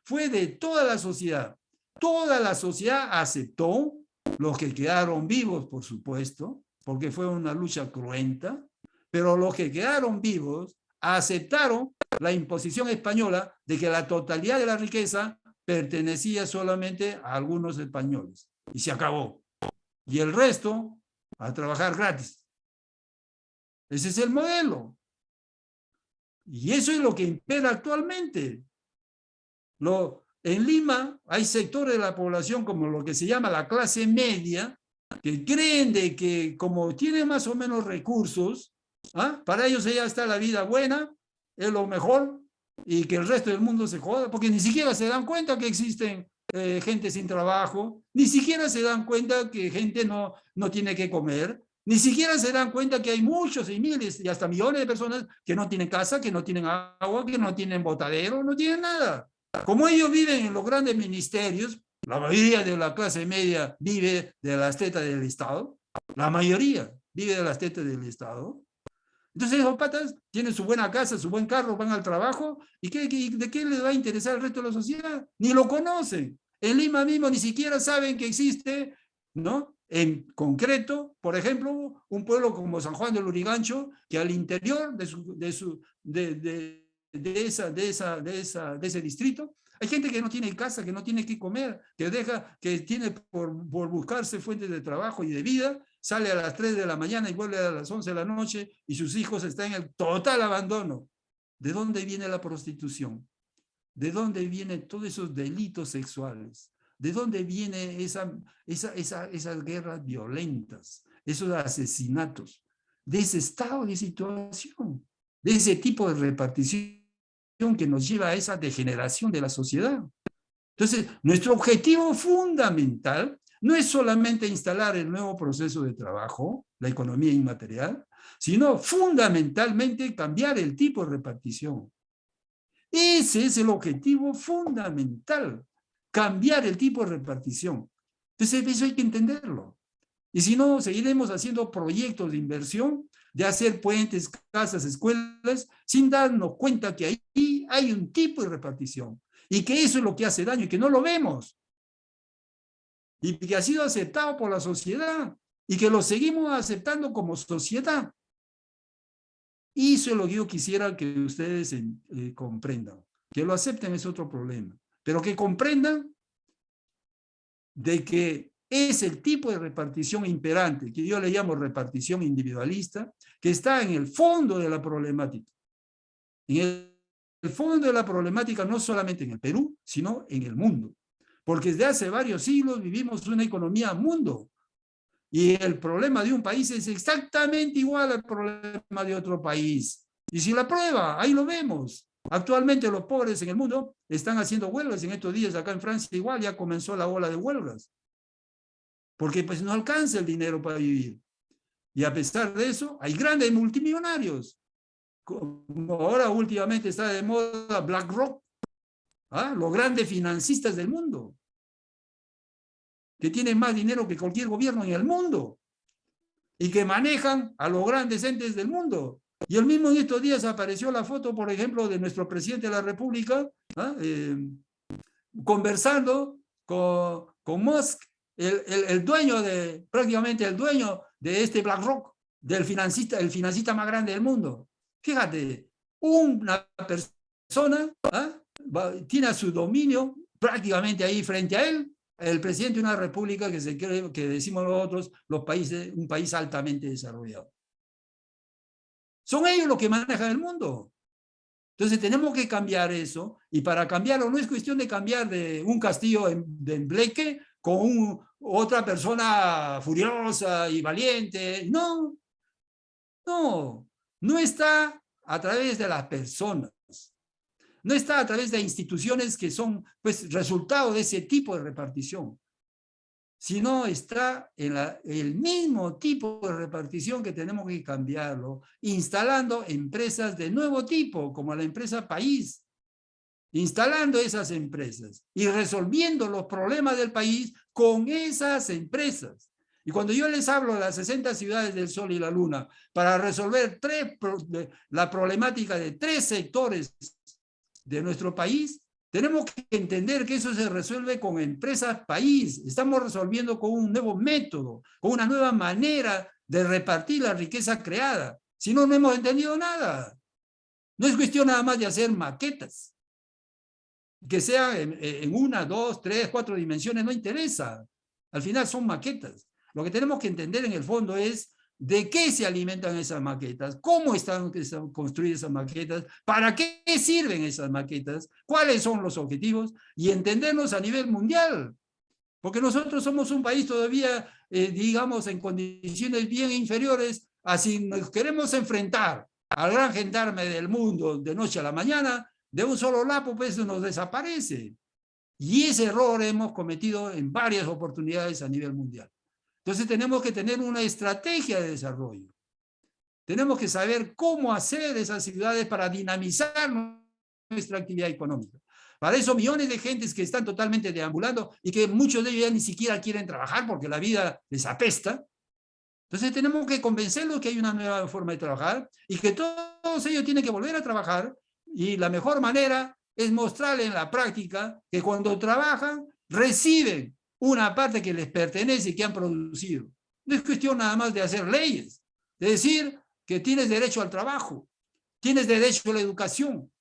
A: Fue de toda la sociedad. Toda la sociedad aceptó, los que quedaron vivos, por supuesto, porque fue una lucha cruenta, pero los que quedaron vivos aceptaron la imposición española de que la totalidad de la riqueza pertenecía solamente a algunos españoles. Y se acabó. Y el resto a trabajar gratis. Ese es el modelo. Y eso es lo que impera actualmente. En Lima hay sectores de la población como lo que se llama la clase media, que creen de que como tienen más o menos recursos, ¿ah? para ellos ya está la vida buena, es lo mejor, y que el resto del mundo se joda, porque ni siquiera se dan cuenta que existen eh, gente sin trabajo, ni siquiera se dan cuenta que gente no, no tiene que comer, ni siquiera se dan cuenta que hay muchos y miles y hasta millones de personas que no tienen casa, que no tienen agua, que no tienen botadero, no tienen nada. Como ellos viven en los grandes ministerios, la mayoría de la clase media vive de las tetas del Estado, la mayoría vive de las tetas del Estado. Entonces esos patas tienen su buena casa, su buen carro, van al trabajo, ¿y qué, de qué les va a interesar el resto de la sociedad? Ni lo conocen. En Lima mismo ni siquiera saben que existe ¿no? En concreto, por ejemplo, un pueblo como San Juan del Urigancho, que al interior de, esa, de, de ese distrito, hay gente que no tiene casa, que no tiene que comer, que deja, que tiene por, por buscarse fuentes de trabajo y de vida, sale a las 3 de la mañana y vuelve a las 11 de la noche y sus hijos están en el total abandono. ¿De dónde viene la prostitución? ¿De dónde vienen todos esos delitos sexuales? ¿De dónde viene esa, esa, esa, esas guerras violentas, esos asesinatos? De ese estado de situación, de ese tipo de repartición que nos lleva a esa degeneración de la sociedad. Entonces, nuestro objetivo fundamental no es solamente instalar el nuevo proceso de trabajo, la economía inmaterial, sino fundamentalmente cambiar el tipo de repartición. Ese es el objetivo fundamental cambiar el tipo de repartición. Entonces eso hay que entenderlo. Y si no, seguiremos haciendo proyectos de inversión, de hacer puentes, casas, escuelas, sin darnos cuenta que ahí hay un tipo de repartición. Y que eso es lo que hace daño y que no lo vemos. Y que ha sido aceptado por la sociedad. y que lo seguimos aceptando como sociedad. Y eso es lo que yo quisiera que ustedes eh, comprendan. Que lo acepten es otro problema, pero que comprendan de que es el tipo de repartición imperante, que yo le llamo repartición individualista, que está en el fondo de la problemática. En el fondo de la problemática no solamente en el Perú, sino en el mundo. Porque desde hace varios siglos vivimos una economía mundo. Y el problema de un país es exactamente igual al problema de otro país. Y si la prueba, ahí lo vemos. Actualmente los pobres en el mundo están haciendo huelgas. En estos días acá en Francia igual ya comenzó la ola de huelgas. Porque pues no alcanza el dinero para vivir. Y a pesar de eso, hay grandes multimillonarios. Como ahora últimamente está de moda BlackRock, ¿ah? los grandes financistas del mundo, que tienen más dinero que cualquier gobierno en el mundo y que manejan a los grandes entes del mundo. Y el mismo en estos días apareció la foto, por ejemplo, de nuestro presidente de la República, ¿ah? eh, conversando con, con Musk, el, el, el, dueño de, prácticamente el dueño de este BlackRock, del financista, el financista más grande del mundo. Fíjate, una persona ¿ah? tiene su dominio prácticamente ahí frente a él, el presidente de una república que se cree, que decimos nosotros, los países, un país altamente desarrollado. Son ellos los que manejan el mundo. Entonces tenemos que cambiar eso, y para cambiarlo no es cuestión de cambiar de un castillo en, de Bleque con otra persona furiosa y valiente. No, no, no está a través de las personas. No está a través de instituciones que son pues, resultado de ese tipo de repartición, sino está en el mismo tipo de repartición que tenemos que cambiarlo, instalando empresas de nuevo tipo, como la empresa País, instalando esas empresas y resolviendo los problemas del país con esas empresas. Y cuando yo les hablo de las 60 ciudades del Sol y la Luna, para resolver tres, la problemática de tres sectores de nuestro país, tenemos que entender que eso se resuelve con empresas país. Estamos resolviendo con un nuevo método, con una nueva manera de repartir la riqueza creada. Si no, no hemos entendido nada. No es cuestión nada más de hacer maquetas. Que sea en, en una, dos, tres, cuatro dimensiones, no interesa. Al final son maquetas. Lo que tenemos que entender en el fondo es de qué se alimentan esas maquetas, cómo están construidas esas maquetas, para qué sirven esas maquetas, cuáles son los objetivos y entendernos a nivel mundial. Porque nosotros somos un país todavía, eh, digamos, en condiciones bien inferiores a si nos queremos enfrentar al gran gendarme del mundo de noche a la mañana, de un solo lapo, pues nos desaparece. Y ese error hemos cometido en varias oportunidades a nivel mundial. Entonces tenemos que tener una estrategia de desarrollo. Tenemos que saber cómo hacer esas ciudades para dinamizar nuestra actividad económica. Para eso millones de gentes que están totalmente deambulando y que muchos de ellos ya ni siquiera quieren trabajar porque la vida les apesta. Entonces tenemos que convencerlos que hay una nueva forma de trabajar y que todos ellos tienen que volver a trabajar y la mejor manera es mostrarles en la práctica que cuando trabajan reciben una parte que les pertenece y que han producido. No es cuestión nada más de hacer leyes, de decir que tienes derecho al trabajo, tienes derecho a la educación,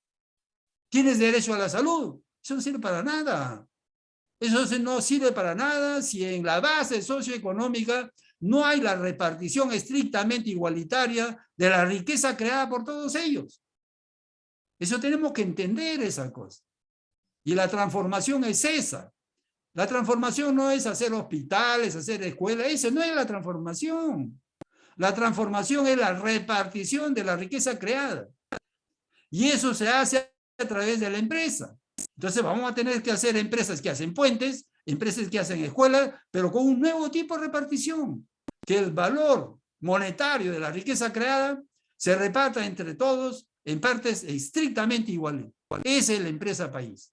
A: tienes derecho a la salud. Eso no sirve para nada. Eso no sirve para nada si en la base socioeconómica no hay la repartición estrictamente igualitaria de la riqueza creada por todos ellos. Eso tenemos que entender esa cosa. Y la transformación es esa. La transformación no es hacer hospitales, hacer escuelas, eso no es la transformación. La transformación es la repartición de la riqueza creada. Y eso se hace a través de la empresa. Entonces vamos a tener que hacer empresas que hacen puentes, empresas que hacen escuelas, pero con un nuevo tipo de repartición. Que el valor monetario de la riqueza creada se reparta entre todos en partes estrictamente iguales. Esa es la empresa país.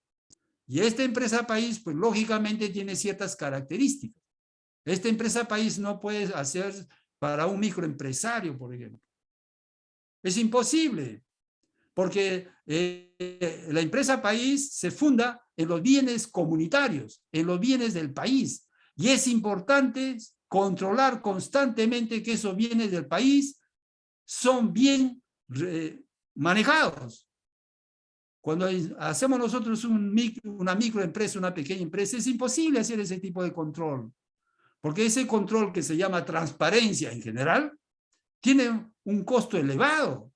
A: Y esta empresa país, pues lógicamente tiene ciertas características. Esta empresa país no puede hacer para un microempresario, por ejemplo. Es imposible, porque eh, la empresa país se funda en los bienes comunitarios, en los bienes del país. Y es importante controlar constantemente que esos bienes del país son bien manejados. Cuando hacemos nosotros un una microempresa, una pequeña empresa, es imposible hacer ese tipo de control. Porque ese control que se llama transparencia en general, tiene un costo elevado.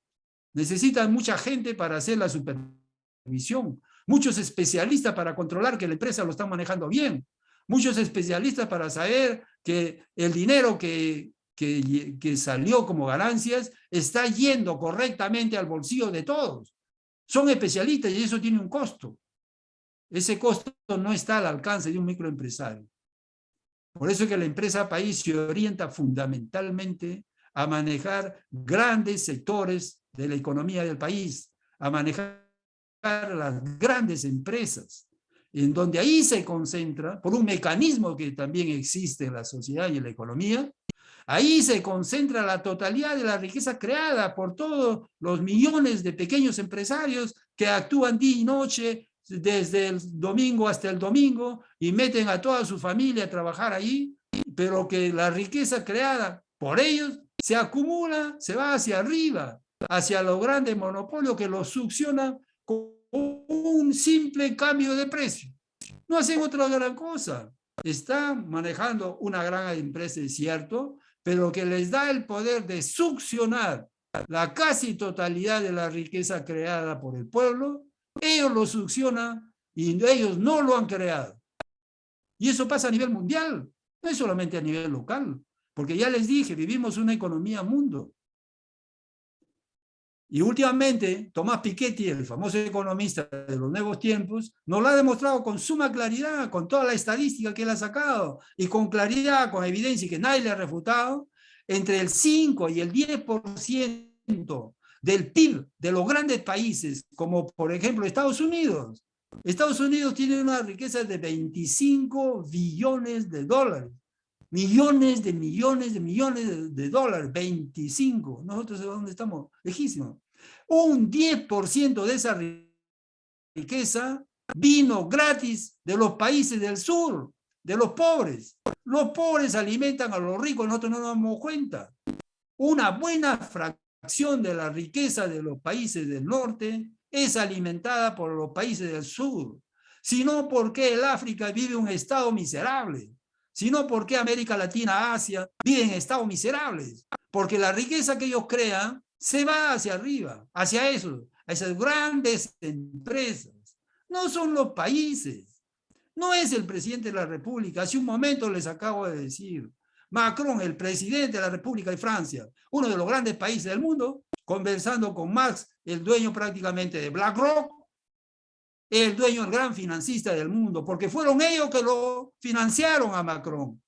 A: Necesitan mucha gente para hacer la supervisión, muchos especialistas para controlar que la empresa lo está manejando bien, muchos especialistas para saber que el dinero que, que, que salió como ganancias está yendo correctamente al bolsillo de todos. Son especialistas y eso tiene un costo. Ese costo no está al alcance de un microempresario. Por eso es que la empresa país se orienta fundamentalmente a manejar grandes sectores de la economía del país, a manejar las grandes empresas, en donde ahí se concentra, por un mecanismo que también existe en la sociedad y en la economía, ahí se concentra la totalidad de la riqueza creada por todos los millones de pequeños empresarios que actúan día y noche, desde el domingo hasta el domingo, y meten a toda su familia a trabajar ahí, pero que la riqueza creada por ellos se acumula, se va hacia arriba, hacia los grandes monopolios que los succionan con un simple cambio de precio. No hacen otra gran cosa. Están manejando una gran empresa, es cierto, pero que les da el poder de succionar la casi totalidad de la riqueza creada por el pueblo, ellos lo succionan y ellos no lo han creado. Y eso pasa a nivel mundial, no es solamente a nivel local. Porque ya les dije, vivimos una economía mundo. Y últimamente, Tomás Piketty, el famoso economista de los nuevos tiempos, nos lo ha demostrado con suma claridad, con toda la estadística que él ha sacado, y con claridad, con evidencia que nadie le ha refutado, entre el 5 y el 10% del PIB de los grandes países, como por ejemplo Estados Unidos. Estados Unidos tiene una riqueza de 25 billones de dólares millones de millones de millones de, dólares, 25. Nosotros de dónde estamos, lejísimos. Un 10% de esa riqueza vino gratis de los países del sur, de los pobres. Los pobres alimentan a los ricos, nosotros no nos damos cuenta. Una buena fracción de la riqueza de los países del norte es alimentada por los países del sur. Si no, ¿por qué el África vive un estado miserable? Sino porque América Latina, Asia, viven en estados miserables. Porque la riqueza que ellos crean se va hacia arriba, hacia eso, a esas grandes empresas. No son los países. No es el presidente de la República. Hace un momento les acabo de decir. Macron, el presidente de la República de Francia, uno de los grandes países del mundo, conversando con Marx, el dueño prácticamente de BlackRock, el dueño, el gran financista del mundo, porque fueron ellos que lo financiaron a Macron.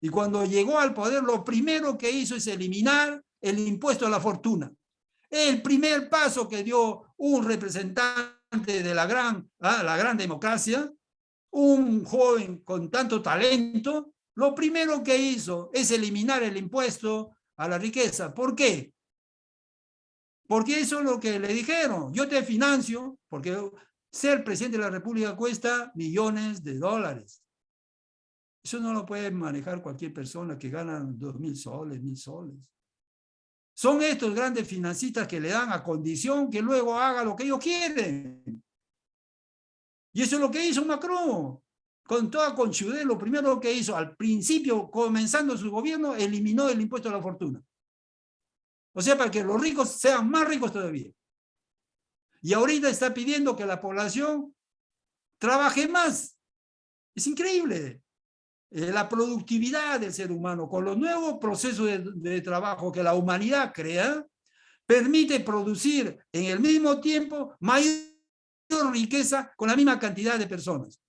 A: Y cuando llegó al poder, lo primero que hizo es eliminar el impuesto a la fortuna. El primer paso que dio un representante de la gran, ah, la gran democracia, un joven con tanto talento, lo primero que hizo es eliminar el impuesto a la riqueza. ¿Por qué? Porque eso es lo que le dijeron. Yo te financio, porque ser presidente de la República cuesta millones de dólares. Eso no lo puede manejar cualquier persona que gana dos mil soles, mil soles. Son estos grandes financistas que le dan a condición que luego haga lo que ellos quieren. Y eso es lo que hizo Macron. Con toda conchudez, lo primero que hizo al principio, comenzando su gobierno, eliminó el impuesto a la fortuna. O sea, para que los ricos sean más ricos todavía. Y ahorita está pidiendo que la población trabaje más. Es increíble. Eh, la productividad del ser humano con los nuevos procesos de, de trabajo que la humanidad crea, permite producir en el mismo tiempo mayor riqueza con la misma cantidad de personas.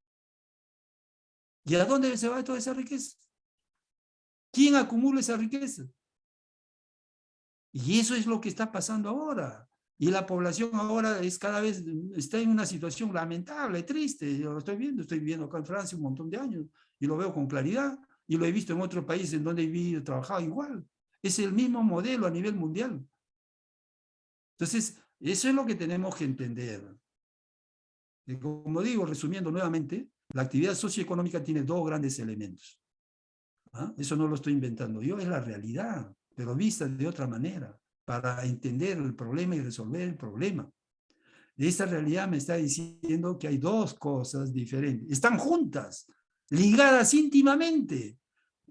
A: ¿Y a dónde se va toda esa riqueza? ¿Quién acumula esa riqueza? Y eso es lo que está pasando ahora. Y la población ahora es cada vez, está en una situación lamentable, triste. Yo lo estoy viendo, estoy viviendo acá en Francia un montón de años y lo veo con claridad. Y lo he visto en otros países en donde he vivido trabajado igual. Es el mismo modelo a nivel mundial. Entonces, eso es lo que tenemos que entender. Y como digo, resumiendo nuevamente, la actividad socioeconómica tiene dos grandes elementos. ¿ah? Eso no lo estoy inventando yo, es la realidad, pero vista de otra manera, para entender el problema y resolver el problema. Esta realidad me está diciendo que hay dos cosas diferentes. Están juntas, ligadas íntimamente,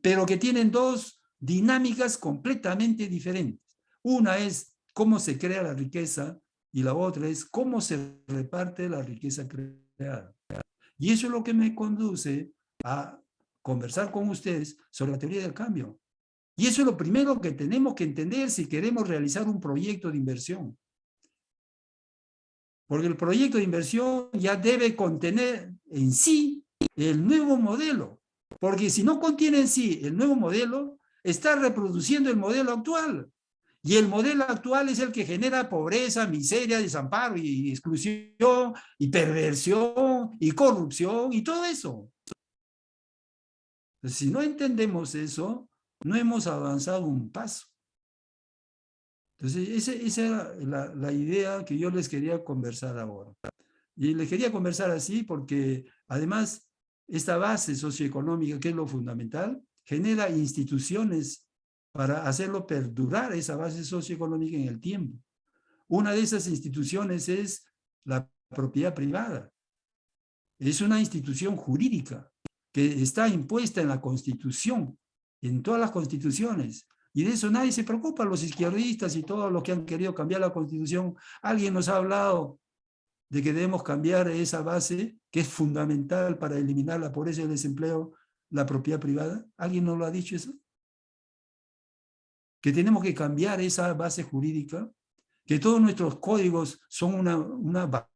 A: pero que tienen dos dinámicas completamente diferentes. Una es cómo se crea la riqueza y la otra es cómo se reparte la riqueza creada. Y eso es lo que me conduce a conversar con ustedes sobre la teoría del cambio. Y eso es lo primero que tenemos que entender si queremos realizar un proyecto de inversión. Porque el proyecto de inversión ya debe contener en sí el nuevo modelo. Porque si no contiene en sí el nuevo modelo, está reproduciendo el modelo actual. Y el modelo actual es el que genera pobreza, miseria, desamparo y exclusión y perversión y corrupción y todo eso. Si no entendemos eso, no hemos avanzado un paso. Entonces, esa, era la, la, idea que yo les quería conversar ahora. Y les quería conversar así porque, además, esta base socioeconómica, que es lo fundamental, genera instituciones para hacerlo perdurar esa base socioeconómica en el tiempo. Una de esas instituciones es la propiedad privada. Es una institución jurídica que está impuesta en la Constitución, en todas las constituciones. Y de eso nadie se preocupa, los izquierdistas y todos los que han querido cambiar la Constitución. Alguien nos ha hablado de que debemos cambiar esa base que es fundamental para eliminar la pobreza y el desempleo, la propiedad privada. ¿Alguien nos lo ha dicho eso? que tenemos que cambiar esa base jurídica, que todos nuestros códigos son una, una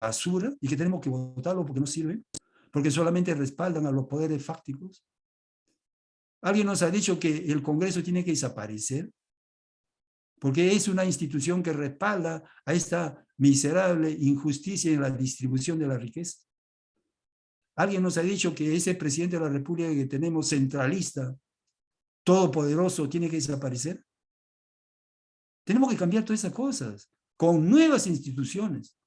A: basura y que tenemos que votarlos porque no sirven, porque solamente respaldan a los poderes fácticos. Alguien nos ha dicho que el Congreso tiene que desaparecer, porque es una institución que respalda a esta miserable injusticia en la distribución de la riqueza. Alguien nos ha dicho que ese presidente de la República que tenemos centralista, todopoderoso tiene que desaparecer? Tenemos que cambiar todas esas cosas con nuevas instituciones.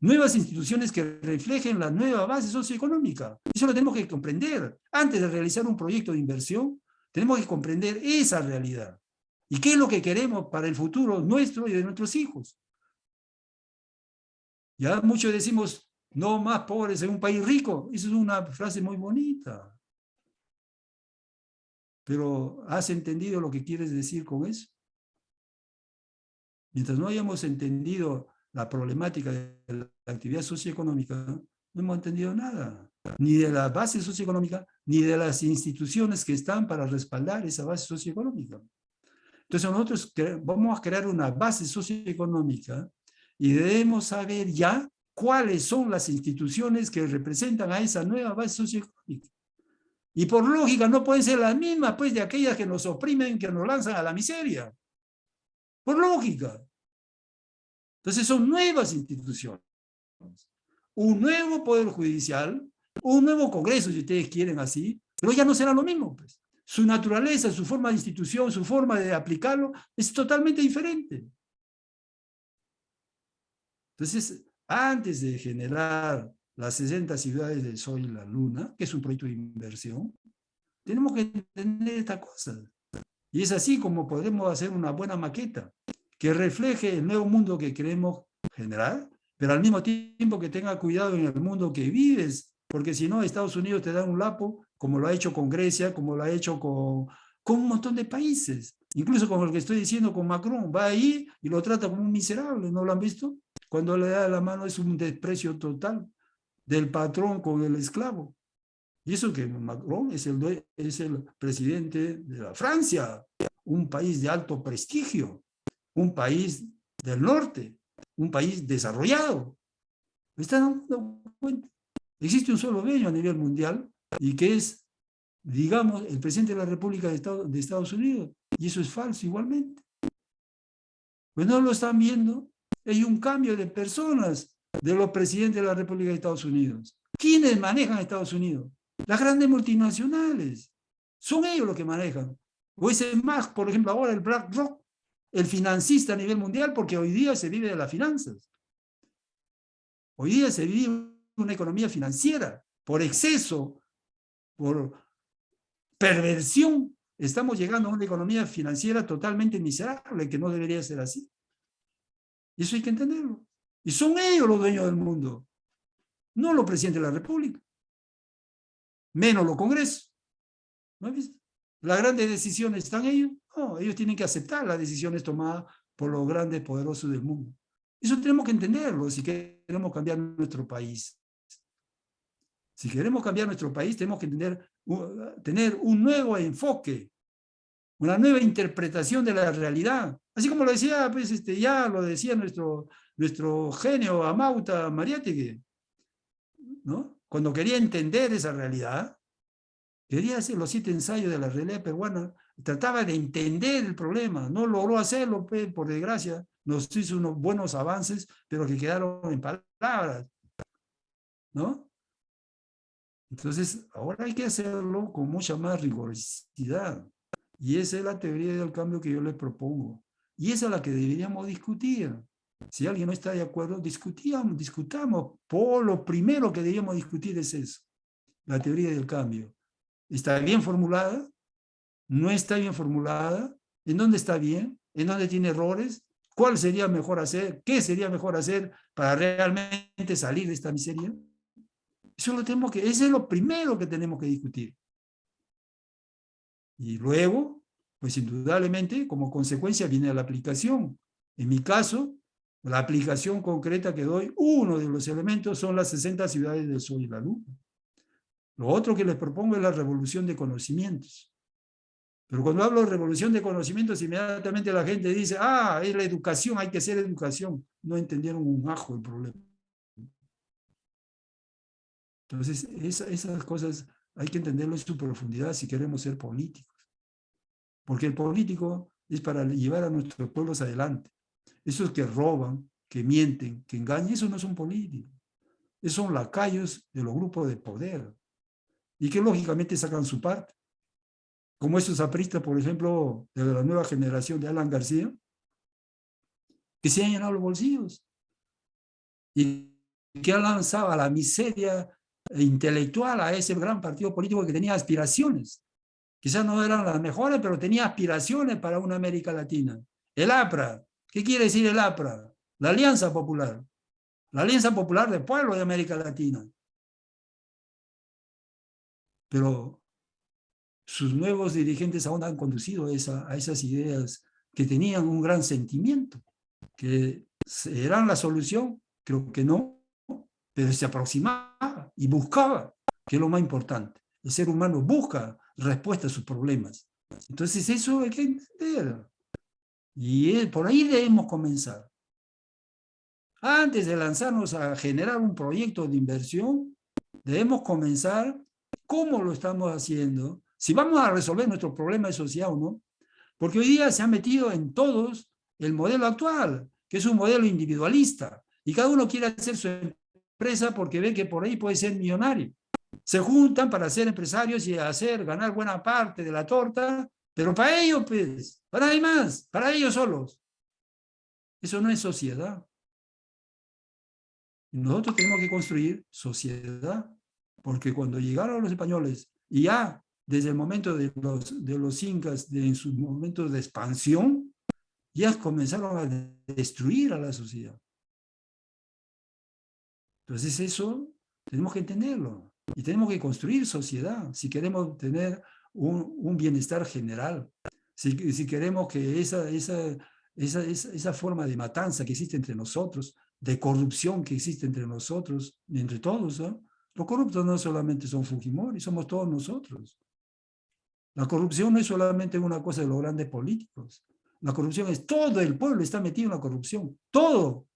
A: Nuevas instituciones que reflejen la nueva base socioeconómica. Eso lo tenemos que comprender. Antes de realizar un proyecto de inversión, tenemos que comprender esa realidad. ¿Y qué es lo que queremos para el futuro nuestro y de nuestros hijos? Ya muchos decimos, no más pobres en un país rico. Eso es una frase muy bonita. Pero ¿has entendido lo que quieres decir con eso? Mientras no hayamos entendido la problemática de la actividad socioeconómica, no hemos entendido nada, ni de la base socioeconómica, ni de las instituciones que están para respaldar esa base socioeconómica. Entonces nosotros vamos a crear una base socioeconómica y debemos saber ya cuáles son las instituciones que representan a esa nueva base socioeconómica. Y por lógica no pueden ser las mismas pues de aquellas que nos oprimen, que nos lanzan a la miseria. Por lógica. Entonces son nuevas instituciones. Un nuevo poder judicial, un nuevo congreso si ustedes quieren así, pero ya no será lo mismo. Pues. Su naturaleza, su forma de institución, su forma de aplicarlo es totalmente diferente. Entonces, antes de generar las 60 ciudades del Sol y la Luna, que es un proyecto de inversión, tenemos que entender esta cosa. Y es así como podremos hacer una buena maqueta que refleje el nuevo mundo que queremos generar, pero al mismo tiempo que tenga cuidado en el mundo que vives, porque si no, Estados Unidos te da un lapo, como lo ha hecho con Grecia, como lo ha hecho con, con un montón de países. Incluso como lo que estoy diciendo con Macron, va ahí y lo trata como un miserable, ¿no lo han visto? Cuando le da la mano es un desprecio total del patrón con el esclavo. Y eso que Macron es el, es el presidente de la Francia, un país de alto prestigio, un país del norte, un país desarrollado. ¿Me están dando cuenta? Existe un solo dueño a nivel mundial y que es, digamos, el presidente de la República de de Estados Unidos. Y eso es falso igualmente. Pues no lo están viendo. Hay un cambio de personas de los presidentes de la República de Estados Unidos. ¿Quiénes manejan Estados Unidos? Las grandes multinacionales. Son ellos los que manejan. O ese más, por ejemplo, ahora el BlackRock, el financista a nivel mundial, porque hoy día se vive de las finanzas. Hoy día se vive una economía financiera por exceso, por perversión, estamos llegando a una economía financiera totalmente miserable, que no debería ser así. Y eso hay que entenderlo. Y son ellos los dueños del mundo, no los presidentes de la República, menos los congresos. ¿No has visto? Las grandes decisiones están ellos. No, ellos tienen que aceptar las decisiones tomadas por los grandes poderosos del mundo. Eso tenemos que entenderlo si queremos cambiar nuestro país. Si queremos cambiar nuestro país, tenemos que entender, tener un nuevo enfoque, una nueva interpretación de la realidad. Así como lo decía, pues, este, ya lo decía nuestro, nuestro genio Amauta Mariátegui, ¿no? Cuando quería entender esa realidad, quería hacer los siete ensayos de la realidad peruana, trataba de entender el problema, no logró hacerlo, pues, por desgracia, nos hizo unos buenos avances, pero que quedaron en palabras, ¿no? Entonces, ahora hay que hacerlo con mucha más rigurosidad. Y esa es la teoría del cambio que yo les propongo. Y esa es la que deberíamos discutir. Si alguien no está de acuerdo, discutíamos, discutamos. Por lo primero que deberíamos discutir es eso, la teoría del cambio. ¿Está bien formulada? ¿No está bien formulada? ¿En dónde está bien? ¿En dónde tiene errores? ¿Cuál sería mejor hacer? ¿Qué sería mejor hacer para realmente salir de esta miseria? Eso lo que, ese es lo primero que tenemos que discutir. Y luego, pues indudablemente, como consecuencia viene la aplicación. En mi caso, la aplicación concreta que doy, uno de los elementos son las 60 ciudades del sol y la luna. Lo otro que les propongo es la revolución de conocimientos. Pero cuando hablo de revolución de conocimientos, inmediatamente la gente dice, ah, es la educación, hay que hacer educación. No entendieron un ajo el problema. Entonces, esas cosas hay que entenderlo en su profundidad si queremos ser políticos. Porque el político es para llevar a nuestros pueblos adelante. Esos que roban, que mienten, que engañan, esos no son políticos. Esos son lacayos de los grupos de poder. Y que lógicamente sacan su parte. Como esos apristas, por ejemplo, de la nueva generación de Alan García, que se han llenado los bolsillos. Y que han lanzado a la miseria intelectual a ese gran partido político que tenía aspiraciones. Quizás no eran las mejores, pero tenía aspiraciones para una América Latina. El APRA. ¿Qué quiere decir el APRA? La Alianza Popular. La Alianza Popular del Pueblo de América Latina. Pero sus nuevos dirigentes aún han conducido a esas ideas que tenían un gran sentimiento, que eran la solución, creo que no, pero se aproximaba y buscaba, que es lo más importante. El ser humano busca respuesta a sus problemas. Entonces eso hay que entender. Y por ahí debemos comenzar. Antes de lanzarnos a generar un proyecto de inversión, debemos comenzar cómo lo estamos haciendo, si vamos a resolver nuestro problema de sociedad o no, porque hoy día se ha metido en todos el modelo actual, que es un modelo individualista, y cada uno quiere hacer su empresa porque ve que por ahí puede ser millonario. Se juntan para ser empresarios y hacer, ganar buena parte de la torta, pero para ellos, pues, para nadie más, para ellos solos. Eso no es sociedad. Nosotros tenemos que construir sociedad, porque cuando llegaron los españoles, y ya desde el momento de los, de los incas, de, en sus momentos de expansión, ya comenzaron a destruir a la sociedad. Entonces eso tenemos que entenderlo y tenemos que construir sociedad si queremos tener un, un bienestar general, si, si, queremos que esa, esa, esa, esa, forma de matanza que existe entre nosotros, de corrupción que existe entre nosotros, entre todos, ¿no? Los corruptos no solamente son Fujimori, somos todos nosotros. La corrupción no es solamente una cosa de los grandes políticos. La corrupción es todo el pueblo está metido en la corrupción. Todo.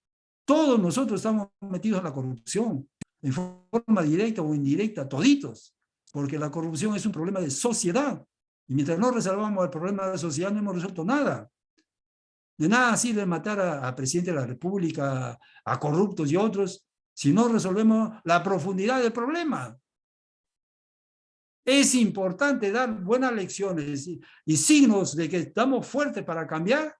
A: Todos nosotros estamos metidos en la corrupción, en forma directa o indirecta, toditos, porque la corrupción es un problema de sociedad. Y mientras no resolvamos el problema de la sociedad, no hemos resuelto nada. De nada sirve matar a, presidente de la República, a corruptos y otros, si no resolvemos la profundidad del problema. Es importante dar buenas lecciones y, signos de que estamos fuertes para cambiar,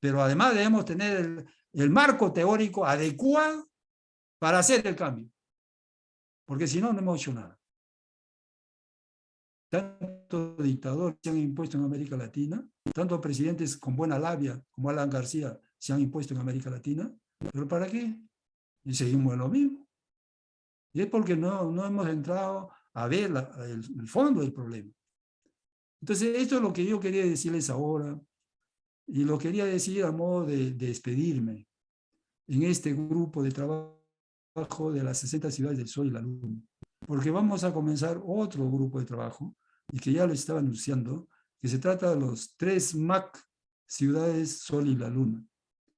A: pero además debemos tener el, el marco teórico adecuado para hacer el cambio. Porque si no, no hemos hecho nada. tanto dictadores se han impuesto en América Latina, tanto presidentes con buena labia como Alan García se han impuesto en América Latina, pero ¿para qué? Y seguimos en lo mismo. Y es porque no, no hemos entrado a ver el, fondo del problema. Entonces, esto es lo que yo quería decirles ahora, y lo quería decir a modo de, de despedirme en este grupo de trabajo de las 60 ciudades del Sol y la Luna. Porque vamos a comenzar otro grupo de trabajo y que ya lo estaba anunciando, que se trata de los tres MAC, Ciudades, Sol y la Luna.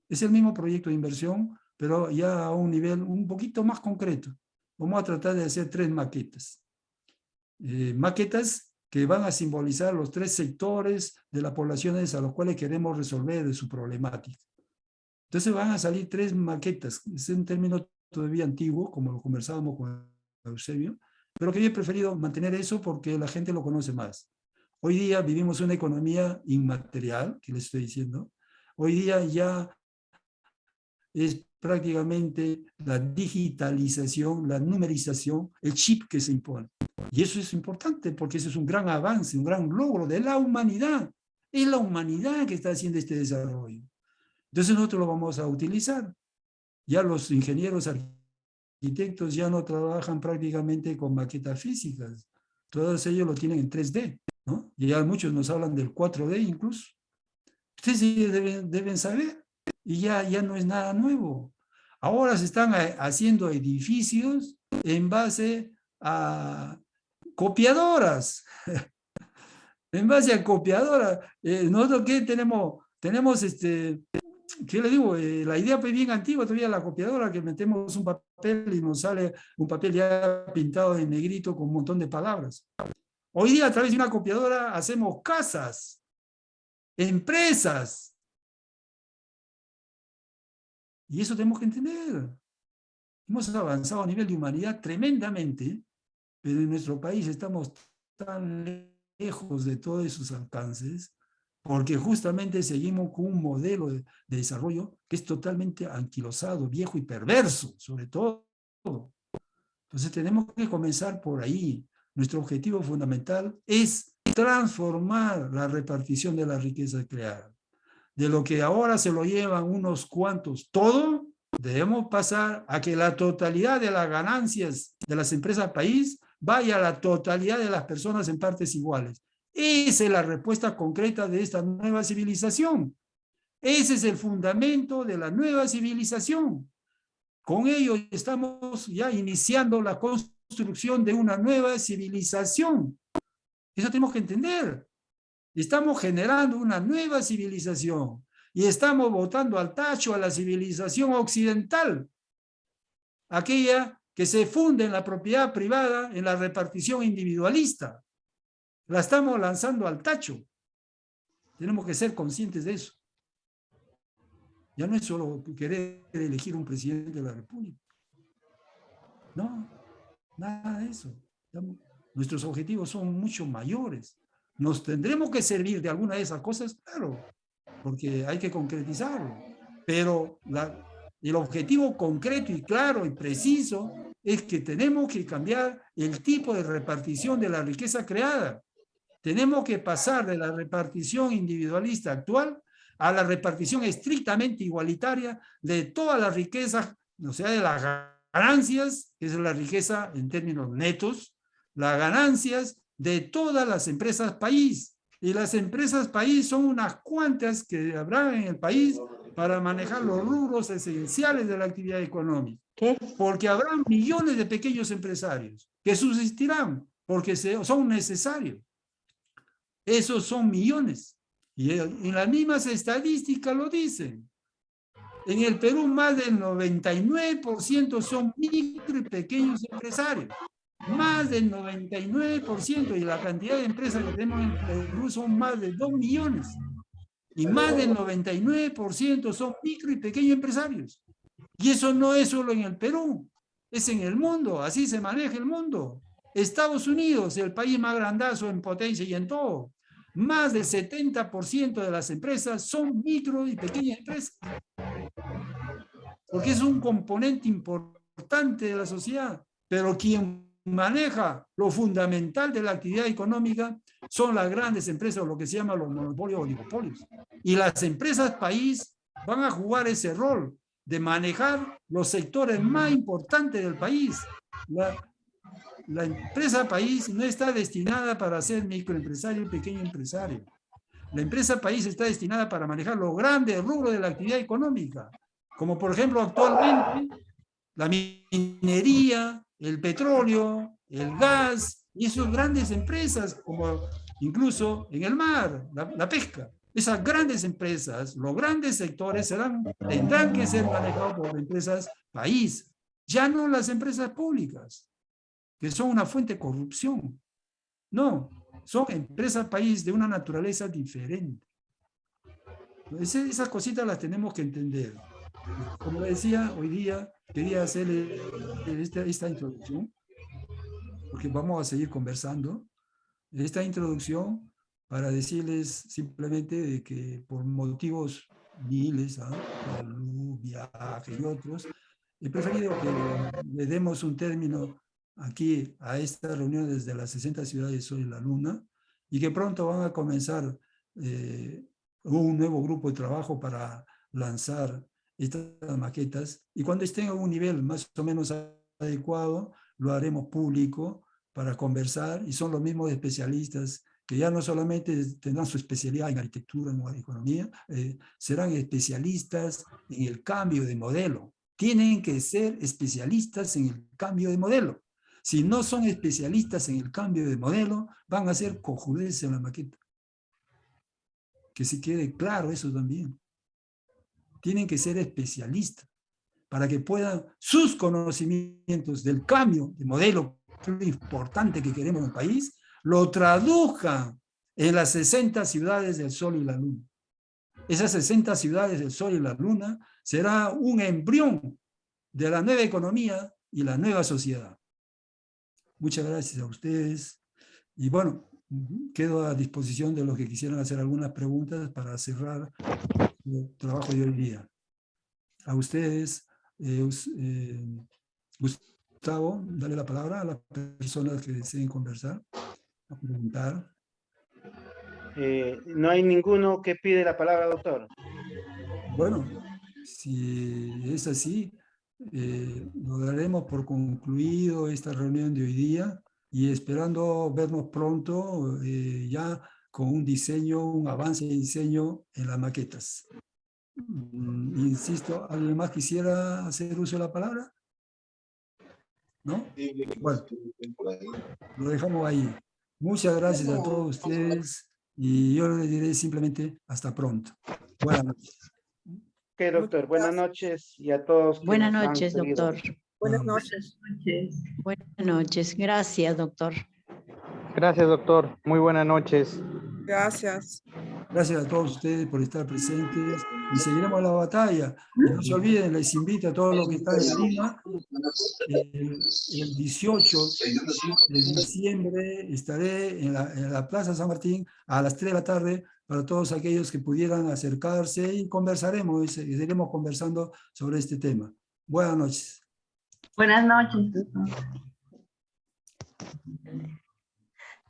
A: Es el mismo proyecto de inversión, pero ya a un nivel un poquito más concreto. Vamos a tratar de hacer tres maquetas. Eh, maquetas que van a simbolizar los tres sectores de las poblaciones a los cuales queremos resolver de su problemática. Entonces van a salir tres maquetas. Es un término todavía antiguo, como lo conversábamos con Eusebio, pero que yo he preferido mantener eso porque la gente lo conoce más. Hoy día vivimos una economía inmaterial, que les estoy diciendo. Hoy día ya es prácticamente la digitalización, la numerización, el chip que se impone. Y eso es importante porque eso es un gran avance, un gran logro de la humanidad. Es la humanidad que está haciendo este desarrollo. Entonces nosotros lo vamos a utilizar. Ya los ingenieros arquitectos ya no trabajan prácticamente con maquetas físicas. Todos ellos lo tienen en 3D, ¿no? Y ya muchos nos hablan del 4D incluso. Ustedes deben, deben saber. Y ya, ya no es nada nuevo. Ahora se están eh, haciendo edificios en base a copiadoras. [LAUGHS] en base a copiadoras. Eh, nosotros qué tenemos, tenemos este, ¿qué le digo? Eh, la idea pues bien antigua, todavía la copiadora, que metemos un papel y nos sale un papel ya pintado en negrito con un montón de palabras. Hoy día a través de una copiadora hacemos casas, empresas. Y eso tenemos que entender. Hemos avanzado a nivel de humanidad tremendamente, pero en nuestro país estamos tan lejos de todos esos alcances porque justamente seguimos con un modelo de, desarrollo que es totalmente anquilosado, viejo y perverso, sobre todo. Entonces tenemos que comenzar por ahí. Nuestro objetivo fundamental es transformar la repartición de la riqueza creada. De lo que ahora se lo llevan unos cuantos todo, debemos pasar a que la totalidad de las ganancias de las empresas país vaya a la totalidad de las personas en partes iguales. Esa es la respuesta concreta de esta nueva civilización. Ese es el fundamento de la nueva civilización. Con ello estamos ya iniciando la construcción de una nueva civilización. Eso tenemos que entender. Estamos generando una nueva civilización y estamos votando al tacho a la civilización occidental, aquella que se funde en la propiedad privada, en la repartición individualista la estamos lanzando al tacho. Tenemos que ser conscientes de eso. Ya no es solo querer elegir un presidente de la República. No, nada de eso. Nuestros objetivos son mucho mayores. ¿Nos tendremos que servir de alguna de esas cosas? Claro, porque hay que concretizarlo. Pero el objetivo concreto y claro y preciso es que tenemos que cambiar el tipo de repartición de la riqueza creada. Tenemos que pasar de la repartición individualista actual a la repartición estrictamente igualitaria de todas las riquezas, o sea, de las ganancias, que es la riqueza en términos netos, las ganancias de todas las empresas país. Y las empresas país son unas cuantas que habrá en el país para manejar los rubros esenciales de la actividad económica. ¿Qué? Porque habrá millones de pequeños empresarios que subsistirán porque son necesarios. Esos son millones. Y en las mismas estadísticas lo dicen. En el Perú más del 99% son micro y pequeños empresarios. Más del 99% y la cantidad de empresas que tenemos en Perú son más de 2 millones. Y más del 99% son micro y pequeños empresarios. Y eso no es solo en el Perú, es en el mundo, así se maneja el mundo. Estados Unidos, el país más grandazo en potencia y en todo, más del 70% de las empresas son micro y pequeñas empresas. Porque es un componente importante de la sociedad. Pero quien maneja lo fundamental de la actividad económica son las grandes empresas, lo que se llama los monopolios o oligopolios. Y las empresas país van a jugar ese rol de manejar los sectores más importantes del país. La, empresa país no está destinada para ser microempresario y pequeño empresario. La empresa país está destinada para manejar los grandes rubros de la actividad económica, como por ejemplo actualmente la minería, el petróleo, el gas, y esas grandes empresas, como incluso en el mar, la, pesca. Esas grandes empresas, los grandes sectores serán, tendrán que ser manejados por empresas país, ya no las empresas públicas, que son una fuente de corrupción. No, son empresas país de una naturaleza diferente. esas cositas las tenemos que entender. Como decía, hoy día quería hacer esta, esta introducción, porque vamos a seguir conversando. Esta introducción para decirles simplemente de que por motivos miles, ¿ah? salud, viaje y otros, he preferido que le demos un término aquí a esta reunión desde las 60 ciudades y la Luna y que pronto van a comenzar eh, un nuevo grupo de trabajo para lanzar estas maquetas y cuando estén a un nivel más o menos adecuado lo haremos público para conversar y son los mismos especialistas que ya no solamente tendrán su especialidad en arquitectura, en economía, eh, serán especialistas en el cambio de modelo. Tienen que ser especialistas en el cambio de modelo. Si no son especialistas en el cambio de modelo, van a ser cojudeces en la maqueta. Que se quede claro eso también. Tienen que ser especialistas para que puedan sus conocimientos del cambio de modelo importante que queremos en el país, lo traduzcan en las 60 ciudades del Sol y la Luna. Esas 60 ciudades del Sol y la Luna será un embrión de la nueva economía y la nueva sociedad. Muchas gracias a ustedes. Y bueno, quedo a disposición de los que quisieran hacer algunas preguntas para cerrar trabajo de hoy día. A ustedes, eh, eh, Gustavo, dale la palabra a las personas que deseen conversar, a preguntar.
B: Eh, no hay ninguno que pide la palabra, doctor.
A: Bueno, si es así, eh, lo daremos por concluido esta reunión de hoy día y esperando vernos pronto eh, ya con un diseño, un avance de diseño en las maquetas. Mm, insisto, ¿alguien más quisiera hacer uso de la palabra? ¿No? Bueno, lo dejamos ahí. Muchas gracias a todos ustedes y yo les diré simplemente hasta pronto. Buenas noches.
B: Ok, doctor. Buenas noches y a todos.
C: Buenas noches, doctor.
D: Buenas noches.
C: Buenas noches. Gracias, doctor.
E: Gracias, doctor. Muy buenas noches.
D: Gracias.
A: Gracias a todos ustedes por estar presentes y seguiremos la batalla. No se olviden, les invito a todos los que están en Lima. El, 18 de diciembre estaré en la, en la Plaza San Martín a las 3 de la tarde para todos aquellos que pudieran acercarse y conversaremos y seguiremos conversando sobre este tema. Buenas noches.
F: Buenas noches.